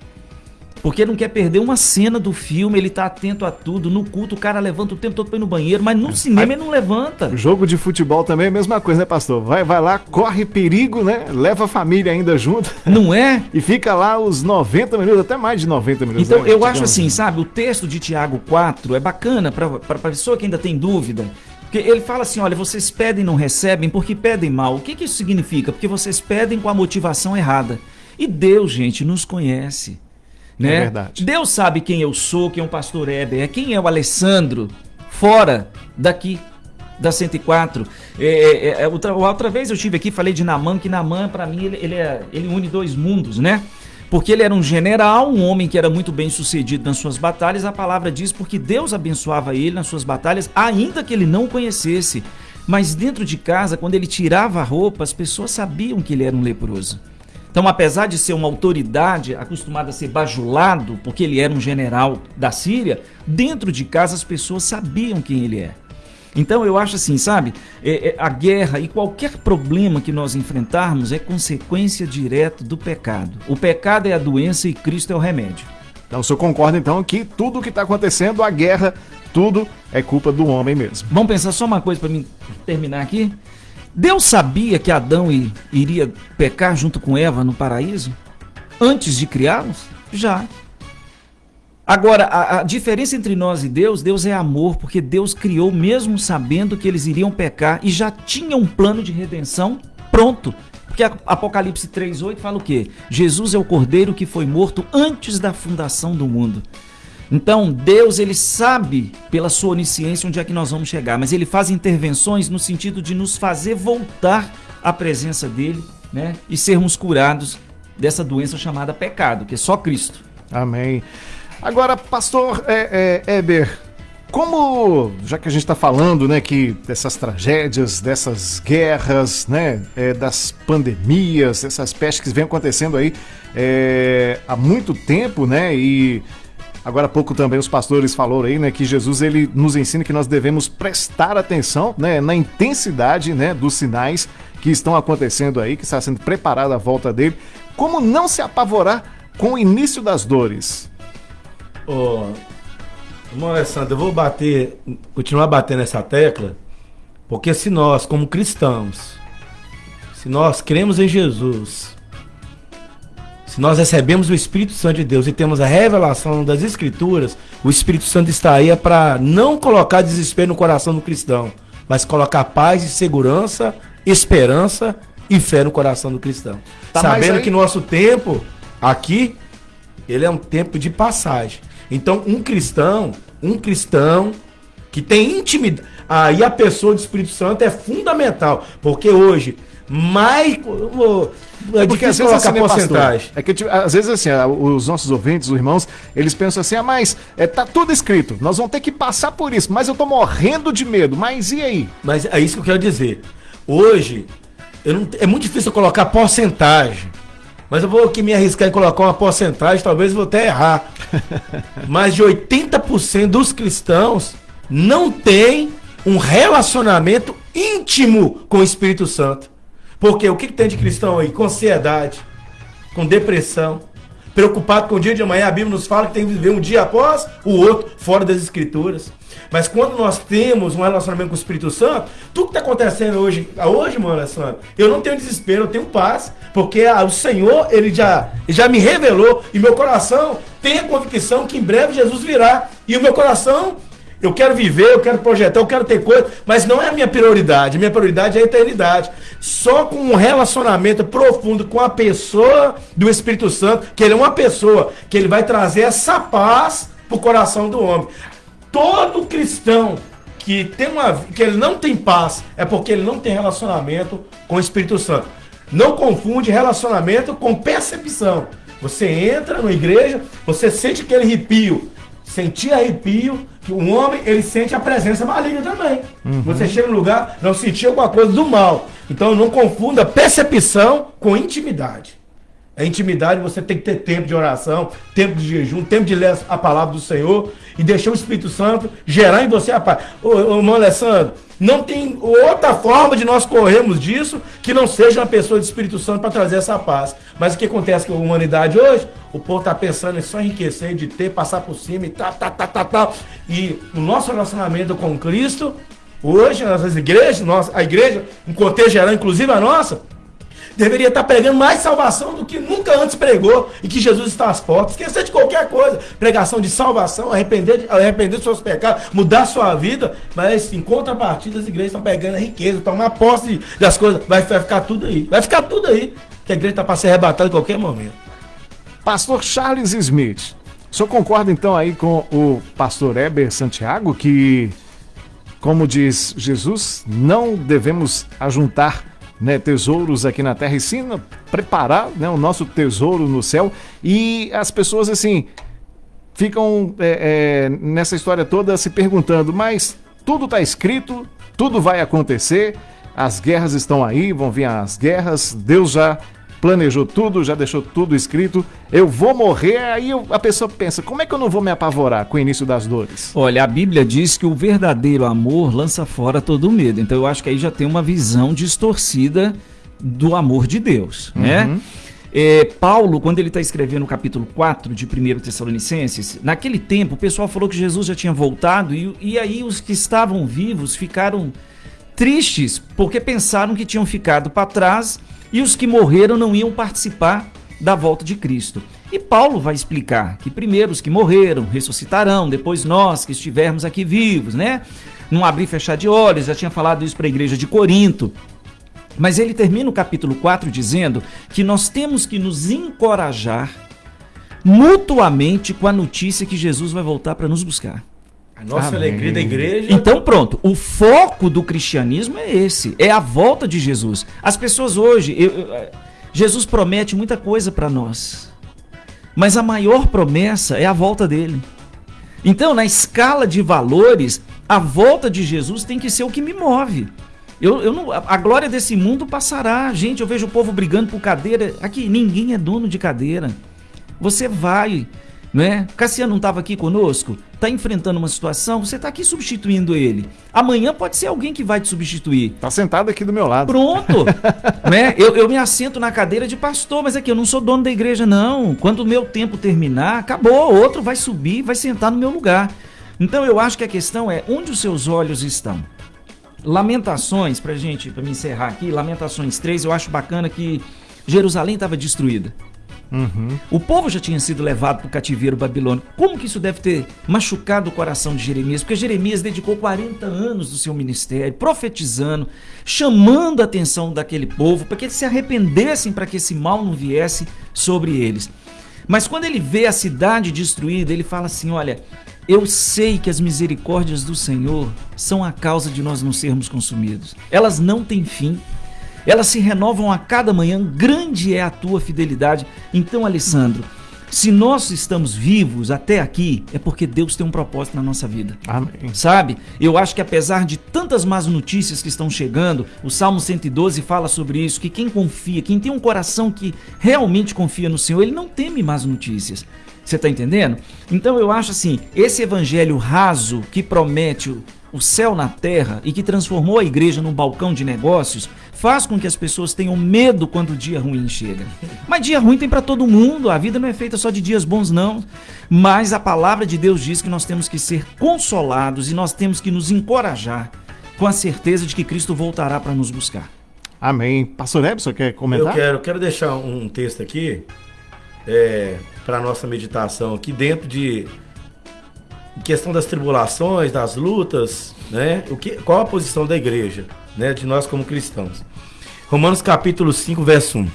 S6: Porque ele não quer perder uma cena do filme, ele tá atento a tudo. No culto, o cara levanta o tempo todo pra ir no banheiro, mas no cinema ele não levanta.
S4: Jogo de futebol também é a mesma coisa, né, pastor? Vai, vai lá, corre perigo, né? Leva a família ainda junto. [laughs]
S6: Não é? [laughs]
S4: e fica lá os 90 minutos, até mais de 90 minutos.
S6: Então, né? eu acho assim, sabe? O texto de Tiago 4 é bacana pra, pra, pra pessoa que ainda tem dúvida. Porque ele fala assim: olha, vocês pedem e não recebem porque pedem mal. O que, que isso significa? Porque vocês pedem com a motivação errada. E Deus, gente, nos conhece. Né?
S4: É verdade.
S6: Deus sabe quem eu sou, quem é o pastor Heber, quem é o Alessandro, fora daqui da 104. É, é, é, outra, outra vez eu estive aqui, falei de Naman, que Naman, para mim, ele, ele, é, ele une dois mundos, né? Porque ele era um general, um homem que era muito bem sucedido nas suas batalhas. A palavra diz porque Deus abençoava ele nas suas batalhas, ainda que ele não o conhecesse. Mas dentro de casa, quando ele tirava a roupa, as pessoas sabiam que ele era um leproso. Então, apesar de ser uma autoridade acostumada a ser bajulado, porque ele era um general da Síria, dentro de casa as pessoas sabiam quem ele é. Então eu acho assim, sabe? É, é, a guerra e qualquer problema que nós enfrentarmos é consequência direta do pecado. O pecado é a doença e Cristo é o remédio.
S4: Então o senhor concorda então que tudo que está acontecendo, a guerra, tudo é culpa do homem mesmo.
S6: Vamos pensar só uma coisa para mim terminar aqui? Deus sabia que Adão iria pecar junto com Eva no paraíso? Antes de criá-los? Já. Agora, a, a, diferença entre nós e Deus, Deus é amor, porque Deus criou mesmo sabendo que eles iriam pecar e já tinha um plano de redenção pronto. Porque Apocalipse 3,8 fala o quê? Jesus é o cordeiro que foi morto antes da fundação do mundo. Então, Deus, ele sabe pela sua onisciência onde é que nós vamos chegar, mas ele faz intervenções no sentido de nos fazer voltar à presença dele, né? E sermos curados dessa doença chamada pecado, que é só Cristo.
S4: Amém. Agora, pastor é, é, Eber, como, já que a gente está falando, né, que dessas tragédias, dessas guerras, né, é, das pandemias, essas pestes que vêm acontecendo aí é, há muito tempo, né, e Agora há pouco também os pastores falaram aí, né, que Jesus ele nos ensina que nós devemos prestar atenção, né, na intensidade, né, dos sinais que estão acontecendo aí, que está sendo preparada a volta dele. Como não se apavorar com o início das dores?
S5: Ô, oh, Alessandro, eu vou bater, continuar batendo essa tecla, porque se nós, como cristãos, se nós cremos em Jesus, se nós recebemos o Espírito Santo de Deus e temos a revelação das Escrituras, o Espírito Santo está aí é para não colocar desespero no coração do cristão, mas colocar paz e segurança, esperança e fé no coração do cristão. Tá Sabendo aí... que nosso tempo aqui, ele é um tempo de passagem. Então, um cristão, um cristão que tem intimidade, aí a pessoa do Espírito Santo é fundamental, porque hoje mais.
S4: É porque às vezes assim, né, porcentagem. é que tipo, às vezes assim, os nossos ouvintes, os irmãos, eles pensam assim: ah, mas é, tá tudo escrito, nós vamos ter que passar por isso, mas eu tô morrendo de medo, mas e aí?
S5: Mas é isso que eu quero dizer. Hoje, não, é muito difícil colocar porcentagem. Mas eu vou aqui me arriscar em colocar uma porcentagem, talvez vou até errar. [laughs] mas de 80% dos cristãos não tem um relacionamento íntimo com o Espírito Santo. Porque o que, que tem de cristão aí? Com ansiedade, com depressão, preocupado com o dia de amanhã. A Bíblia nos fala que tem que viver um dia após o outro, fora das Escrituras. Mas quando nós temos um relacionamento com o Espírito Santo, tudo que está acontecendo hoje, hoje, mano, eu não tenho desespero, eu tenho paz, porque a, o Senhor, ele já, já me revelou, e meu coração tem a convicção que em breve Jesus virá, e o meu coração Eu quero viver, eu quero projetar, eu quero ter coisa, mas não é a minha prioridade. A minha prioridade é a eternidade. Só com um relacionamento profundo com a pessoa do Espírito Santo, que ele é uma pessoa, que ele vai trazer essa paz pro coração do homem. Todo cristão que tem uma que ele não tem paz é porque ele não tem relacionamento com o Espírito Santo. Não confunde relacionamento com percepção. Você entra na igreja, você sente aquele arrepio. Sentir arrepio, que o homem ele sente a presença maligna também. Uhum. Você chega no lugar, não sentir alguma coisa do mal. Então não confunda percepção com intimidade. A intimidade você tem que ter tempo de oração, tempo de jejum, tempo de ler a palavra do Senhor e deixar o Espírito Santo gerar em você a paz. Ô, ô irmão Alessandro, não tem outra forma de nós corrermos disso que não seja uma pessoa do Espírito Santo para trazer essa paz. Mas o que acontece com a humanidade hoje? O povo está pensando em só enriquecer, de ter, passar por cima e tal, tal, tal, tal, tal. E o nosso relacionamento com Cristo, hoje, nas igrejas, nossa, a igreja, um contexto geral, inclusive a nossa, deveria estar pregando mais salvação do que nunca antes pregou e que Jesus está às portas. Esquecer de qualquer coisa. Pregação de salvação, arrepender, arrepender dos seus pecados, mudar sua vida. Mas em contrapartida, as igrejas estão pegando a riqueza, tomar posse das coisas. Vai, vai ficar tudo aí. Vai ficar tudo aí. Que a igreja está para ser arrebatada em qualquer momento.
S4: Pastor Charles Smith. O senhor concorda então aí com o pastor Heber Santiago que, como diz Jesus, não devemos ajuntar né, tesouros aqui na terra, e sim preparar né, o nosso tesouro no céu. E as pessoas, assim, ficam é, é, nessa história toda se perguntando: mas tudo está escrito, tudo vai acontecer, as guerras estão aí, vão vir as guerras, Deus já planejou tudo, já deixou tudo escrito. Eu vou morrer, aí eu, a pessoa pensa: como é que eu não vou me apavorar com o início das dores?
S6: Olha, a Bíblia diz que o verdadeiro amor lança fora todo medo. Então eu acho que aí já tem uma visão distorcida do amor de Deus, uhum. né? É, Paulo, quando ele está escrevendo o capítulo 4 de 1 Tessalonicenses, naquele tempo o pessoal falou que Jesus já tinha voltado e, e aí os que estavam vivos ficaram tristes porque pensaram que tinham ficado para trás e os que morreram não iam participar da volta de Cristo. E Paulo vai explicar que primeiro os que morreram ressuscitarão, depois nós que estivermos aqui vivos, né? Não abrir e fechar de olhos, já tinha falado isso para a igreja de Corinto. Mas ele termina o capítulo 4 dizendo que nós temos que nos encorajar mutuamente com a notícia que Jesus vai voltar para nos buscar.
S5: A nossa Amém. alegria da igreja.
S6: Então, pronto. O foco do cristianismo é esse: é a volta de Jesus. As pessoas hoje. Eu, eu, Jesus promete muita coisa para nós. Mas a maior promessa é a volta dele. Então, na escala de valores, a volta de Jesus tem que ser o que me move. Eu, eu não, a glória desse mundo passará. Gente, eu vejo o povo brigando por cadeira. Aqui, ninguém é dono de cadeira. Você vai né? Cassiano não estava aqui conosco, está enfrentando uma situação, você está aqui substituindo ele. Amanhã pode ser alguém que vai te substituir.
S4: Está sentado aqui do meu lado.
S6: Pronto. [laughs] né? Eu, eu me assento na cadeira de pastor, mas aqui eu não sou dono da igreja, não. Quando o meu tempo terminar, acabou. Outro vai subir, vai sentar no meu lugar. Então eu acho que a questão é onde os seus olhos estão. Lamentações, pra gente, para me encerrar aqui, Lamentações 3, eu acho bacana que Jerusalém estava destruída. Uhum. O povo já tinha sido levado para o cativeiro babilônico. Como que isso deve ter machucado o coração de Jeremias? Porque Jeremias dedicou 40 anos do seu ministério, profetizando, chamando a atenção daquele povo para que eles se arrependessem, para que esse mal não viesse sobre eles. Mas quando ele vê a cidade destruída, ele fala assim: Olha, eu sei que as misericórdias do Senhor são a causa de nós não sermos consumidos. Elas não têm fim. Elas se renovam a cada manhã, grande é a tua fidelidade. Então, Alessandro, se nós estamos vivos até aqui, é porque Deus tem um propósito na nossa vida. Amém. Sabe? Eu acho que apesar de tantas más notícias que estão chegando, o Salmo 112 fala sobre isso, que quem confia, quem tem um coração que realmente confia no Senhor, ele não teme más notícias. Você está entendendo? Então eu acho assim, esse evangelho raso que promete o céu na terra e que transformou a igreja num balcão de negócios, faz com que as pessoas tenham medo quando o dia ruim chega. Mas dia ruim tem para todo mundo, a vida não é feita só de dias bons não. Mas a palavra de Deus diz que nós temos que ser consolados e nós temos que nos encorajar com a certeza de que Cristo voltará para nos buscar.
S4: Amém. Pastor Ebson, quer comentar?
S5: Eu quero, quero deixar um texto aqui é, para nossa meditação aqui dentro de questão das tribulações, das lutas, né? O que, qual a posição da igreja, né? De nós como cristãos. Romanos capítulo 5, verso 1.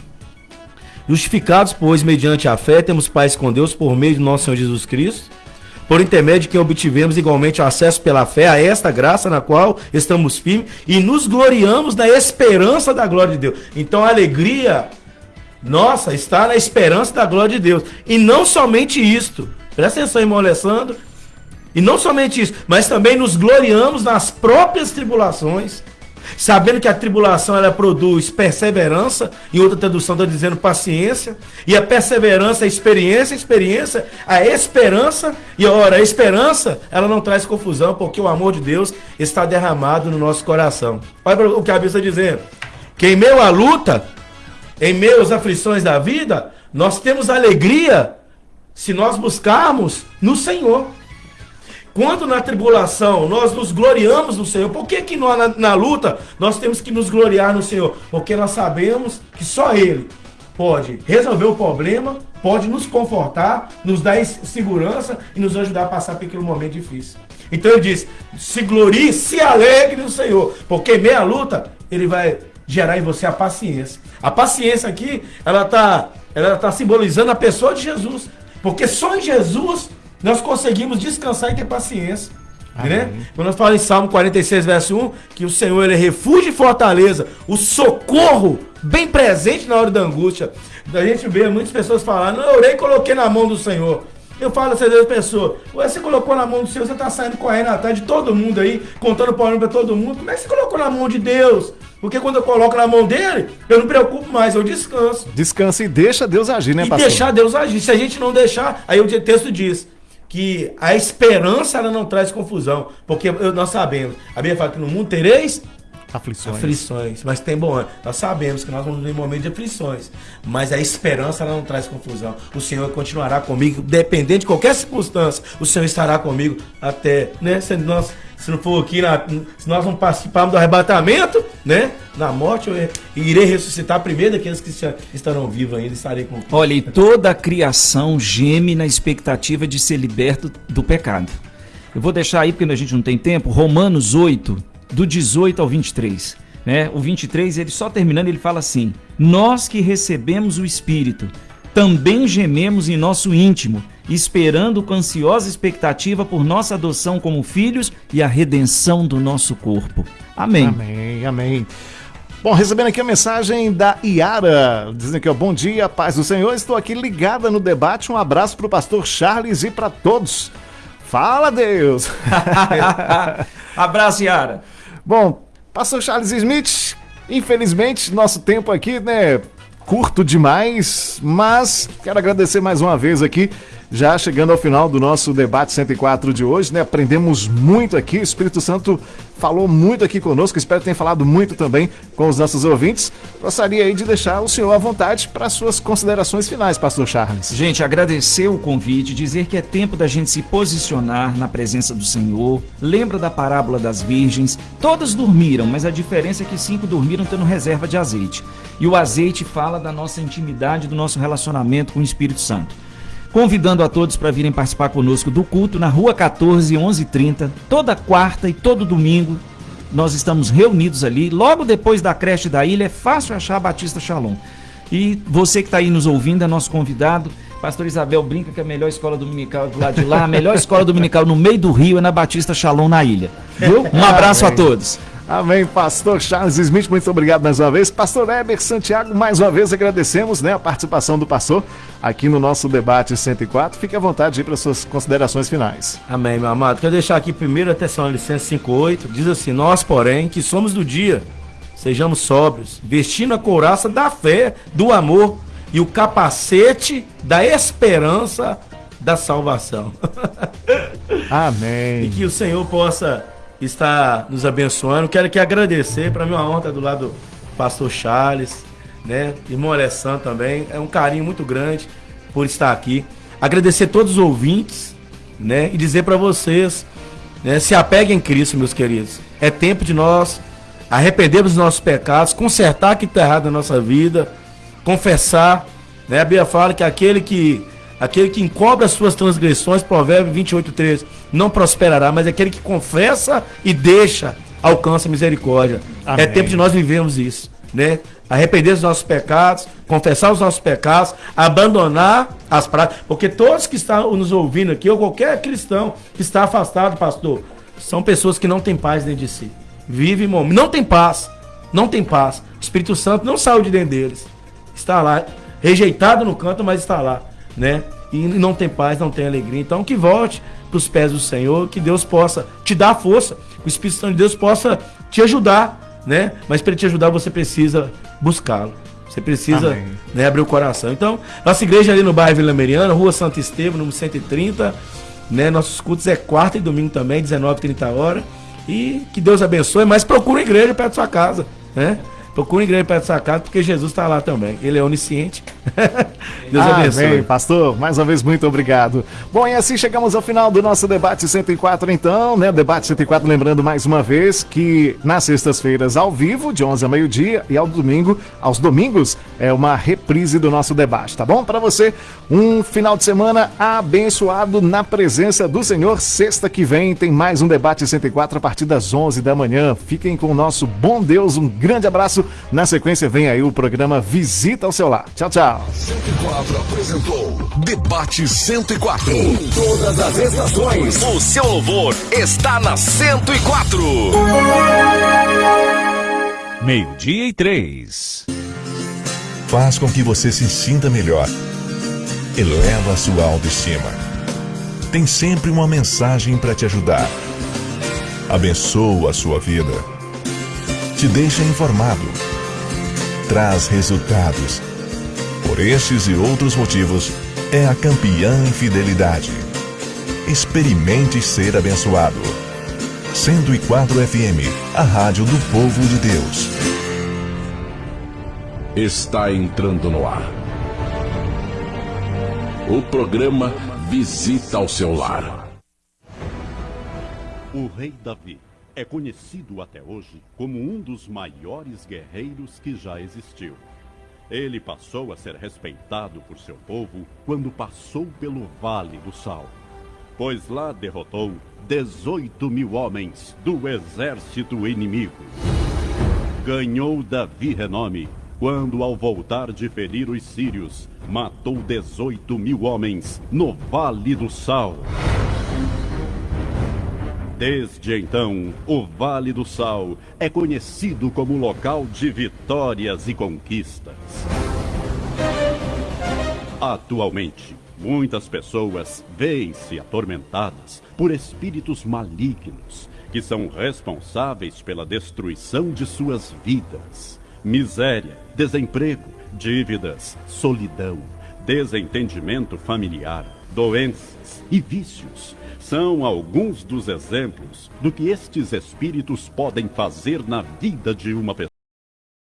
S5: Justificados, pois, mediante a fé, temos paz com Deus por meio de nosso Senhor Jesus Cristo, por intermédio de quem obtivemos igualmente acesso pela fé a esta graça na qual estamos firmes e nos gloriamos na esperança da glória de Deus. Então a alegria nossa está na esperança da glória de Deus. E não somente isto. Presta atenção, irmão Alessandro. E não somente isso, mas também nos gloriamos nas próprias tribulações sabendo que a tribulação ela produz perseverança, em outra tradução está dizendo paciência, e a perseverança é experiência, experiência, a esperança, e ora, a esperança, ela não traz confusão, porque o amor de Deus está derramado no nosso coração. Olha o que a Bíblia está dizendo, que em meio à luta, em meio às aflições da vida, nós temos alegria se nós buscarmos no Senhor. Quando na tribulação nós nos gloriamos no Senhor, por que, que nós, na, na luta nós temos que nos gloriar no Senhor? Porque nós sabemos que só Ele pode resolver o problema, pode nos confortar, nos dar segurança e nos ajudar a passar por aquele momento difícil. Então ele diz: se glorie, se alegre no Senhor, porque meia luta ele vai gerar em você a paciência. A paciência aqui, ela está ela tá simbolizando a pessoa de Jesus, porque só em Jesus nós conseguimos descansar e ter paciência. Né? Quando nós falamos em Salmo 46, verso 1, que o Senhor ele é refúgio e fortaleza, o socorro bem presente na hora da angústia. A gente vê muitas pessoas falando, eu orei e coloquei na mão do Senhor. Eu falo às vezes pessoa, você colocou na mão do Senhor, você está saindo correndo atrás de todo mundo aí, contando problema para todo mundo. Como é que você colocou na mão de Deus? Porque quando eu coloco na mão dele, eu não me preocupo mais, eu descanso.
S4: Descansa e deixa Deus agir, né,
S5: e pastor? deixar Deus agir. Se a gente não deixar, aí o texto diz, que a esperança ela não traz confusão, porque nós sabemos, a Bíblia fala que no mundo tereis
S4: aflições.
S5: aflições, mas tem bom, nós sabemos que nós vamos em momentos de aflições, mas a esperança ela não traz confusão. O Senhor continuará comigo, dependente de qualquer circunstância, o Senhor estará comigo até, né, se nós se não for aqui, na, se nós não participarmos do arrebatamento, né? Na morte, eu irei ressuscitar primeiro daqueles que estarão vivos ainda, estarei com.
S6: Olha, e toda a criação geme na expectativa de ser liberto do pecado. Eu vou deixar aí, porque a gente não tem tempo, Romanos 8, do 18 ao 23. Né? O 23, ele só terminando, ele fala assim: Nós que recebemos o Espírito, também gememos em nosso íntimo esperando com ansiosa expectativa por nossa adoção como filhos e a redenção do nosso corpo. Amém.
S4: Amém, amém. Bom, recebendo aqui a mensagem da Iara, dizendo que ó, bom dia, paz do Senhor, estou aqui ligada no debate, um abraço para o pastor Charles e para todos. Fala Deus! [laughs]
S6: abraço, Iara.
S4: Bom, pastor Charles Smith, infelizmente nosso tempo aqui, né, curto demais, mas quero agradecer mais uma vez aqui já chegando ao final do nosso debate 104 de hoje, né? Aprendemos muito aqui, o Espírito Santo falou muito aqui conosco, espero que tenha falado muito também com os nossos ouvintes. Gostaria aí de deixar o senhor à vontade para suas considerações finais, pastor Charles.
S6: Gente, agradecer o convite, dizer que é tempo da gente se posicionar na presença do Senhor. Lembra da parábola das virgens? Todas dormiram, mas a diferença é que cinco dormiram tendo reserva de azeite. E o azeite fala da nossa intimidade, do nosso relacionamento com o Espírito Santo convidando a todos para virem participar conosco do culto na Rua 14, 1130, toda quarta e todo domingo. Nós estamos reunidos ali, logo depois da creche da ilha, é fácil achar a Batista Shalom. E você que está aí nos ouvindo é nosso convidado. Pastor Isabel brinca que a melhor escola dominical do lado de lá, a melhor escola dominical no meio do rio é na Batista Shalom na ilha. Viu? Um abraço a todos.
S4: Amém, pastor Charles Smith, muito obrigado mais uma vez. Pastor Heber Santiago, mais uma vez agradecemos né, a participação do pastor aqui no nosso debate 104. Fique à vontade para suas considerações finais.
S5: Amém, meu amado. Quero deixar aqui primeiro a licença 58. Diz assim: Nós, porém, que somos do dia, sejamos sóbrios, vestindo a couraça da fé, do amor e o capacete da esperança da salvação. [laughs]
S4: Amém.
S5: E que o Senhor possa está nos abençoando. Quero aqui agradecer, para mim é uma honra do lado do pastor Charles, né? Irmão Alessandro também. É um carinho muito grande por estar aqui. Agradecer todos os ouvintes, né? E dizer para vocês, né? se apeguem em Cristo, meus queridos. É tempo de nós arrependermos dos nossos pecados, consertar o que está errado na nossa vida, confessar. Né? A Bíblia fala que aquele que Aquele que encobre as suas transgressões, Provérbio 28, 13, não prosperará, mas aquele que confessa e deixa, alcança misericórdia. É
S4: Amém.
S5: É tempo de nós vivermos isso, né? Arrepender dos nossos pecados, confessar os nossos pecados, abandonar as práticas, porque todos que estão nos ouvindo aqui, ou qualquer cristão que está afastado, pastor, são pessoas que não têm paz dentro de si. Vive, momento, não tem paz, não tem paz. O Espírito Santo não saiu de dentro deles. Está lá, rejeitado no canto, mas está lá, né? E não tem paz, não tem alegria. Então que volte para os pés do Senhor, que Deus possa te dar força, o Espírito Santo de Deus possa te ajudar, né? Mas para te ajudar você precisa buscá-lo. Você precisa né, abrir o coração. Então, nossa igreja ali no bairro Vila Mariana, Rua Santo Estevam, número 130, né? Nossos cultos é quarta e domingo também, 19 30 horas. E que Deus abençoe, mas procura igreja perto da sua casa, né? Procura igreja perto da sua casa, porque Jesus está lá também. Ele é onisciente. [laughs]
S4: Deus ah, abençoe. Bem, pastor, mais uma vez, muito obrigado. Bom, e assim chegamos ao final do nosso debate 104, então, né? Debate 104, lembrando mais uma vez que nas sextas-feiras, ao vivo, de 11 a meio-dia, e ao domingo, aos domingos, é uma reprise do nosso debate, tá bom? Para você, um final de semana abençoado na presença do Senhor. Sexta que vem tem mais um debate 104 a partir das 11 da manhã. Fiquem com o nosso bom Deus, um grande abraço. Na sequência, vem aí o programa Visita ao Seu Lar. Tchau, tchau.
S3: 104 apresentou Debate 104.
S8: Em todas as estações, o seu louvor está na 104.
S2: Meio-dia e três.
S1: Faz com que você se sinta melhor. Eleva a sua autoestima. Tem sempre uma mensagem para te ajudar. Abençoa a sua vida. Te deixa informado. Traz resultados. Por estes e outros motivos, é a campeã em fidelidade. Experimente ser abençoado. 104 FM, a rádio do povo de Deus.
S9: Está entrando no ar. O programa Visita ao seu lar.
S10: O rei Davi é conhecido até hoje como um dos maiores guerreiros que já existiu. Ele passou a ser respeitado por seu povo quando passou pelo Vale do Sal, pois lá derrotou 18 mil homens do exército inimigo. Ganhou Davi renome quando, ao voltar de ferir os sírios, matou 18 mil homens no Vale do Sal. Desde então, o Vale do Sal é conhecido como local de vitórias e conquistas. Atualmente, muitas pessoas veem-se atormentadas por espíritos malignos que são responsáveis pela destruição de suas vidas. Miséria, desemprego, dívidas, solidão, desentendimento familiar, doenças e vícios são alguns dos exemplos do que estes espíritos podem fazer na vida de uma pessoa.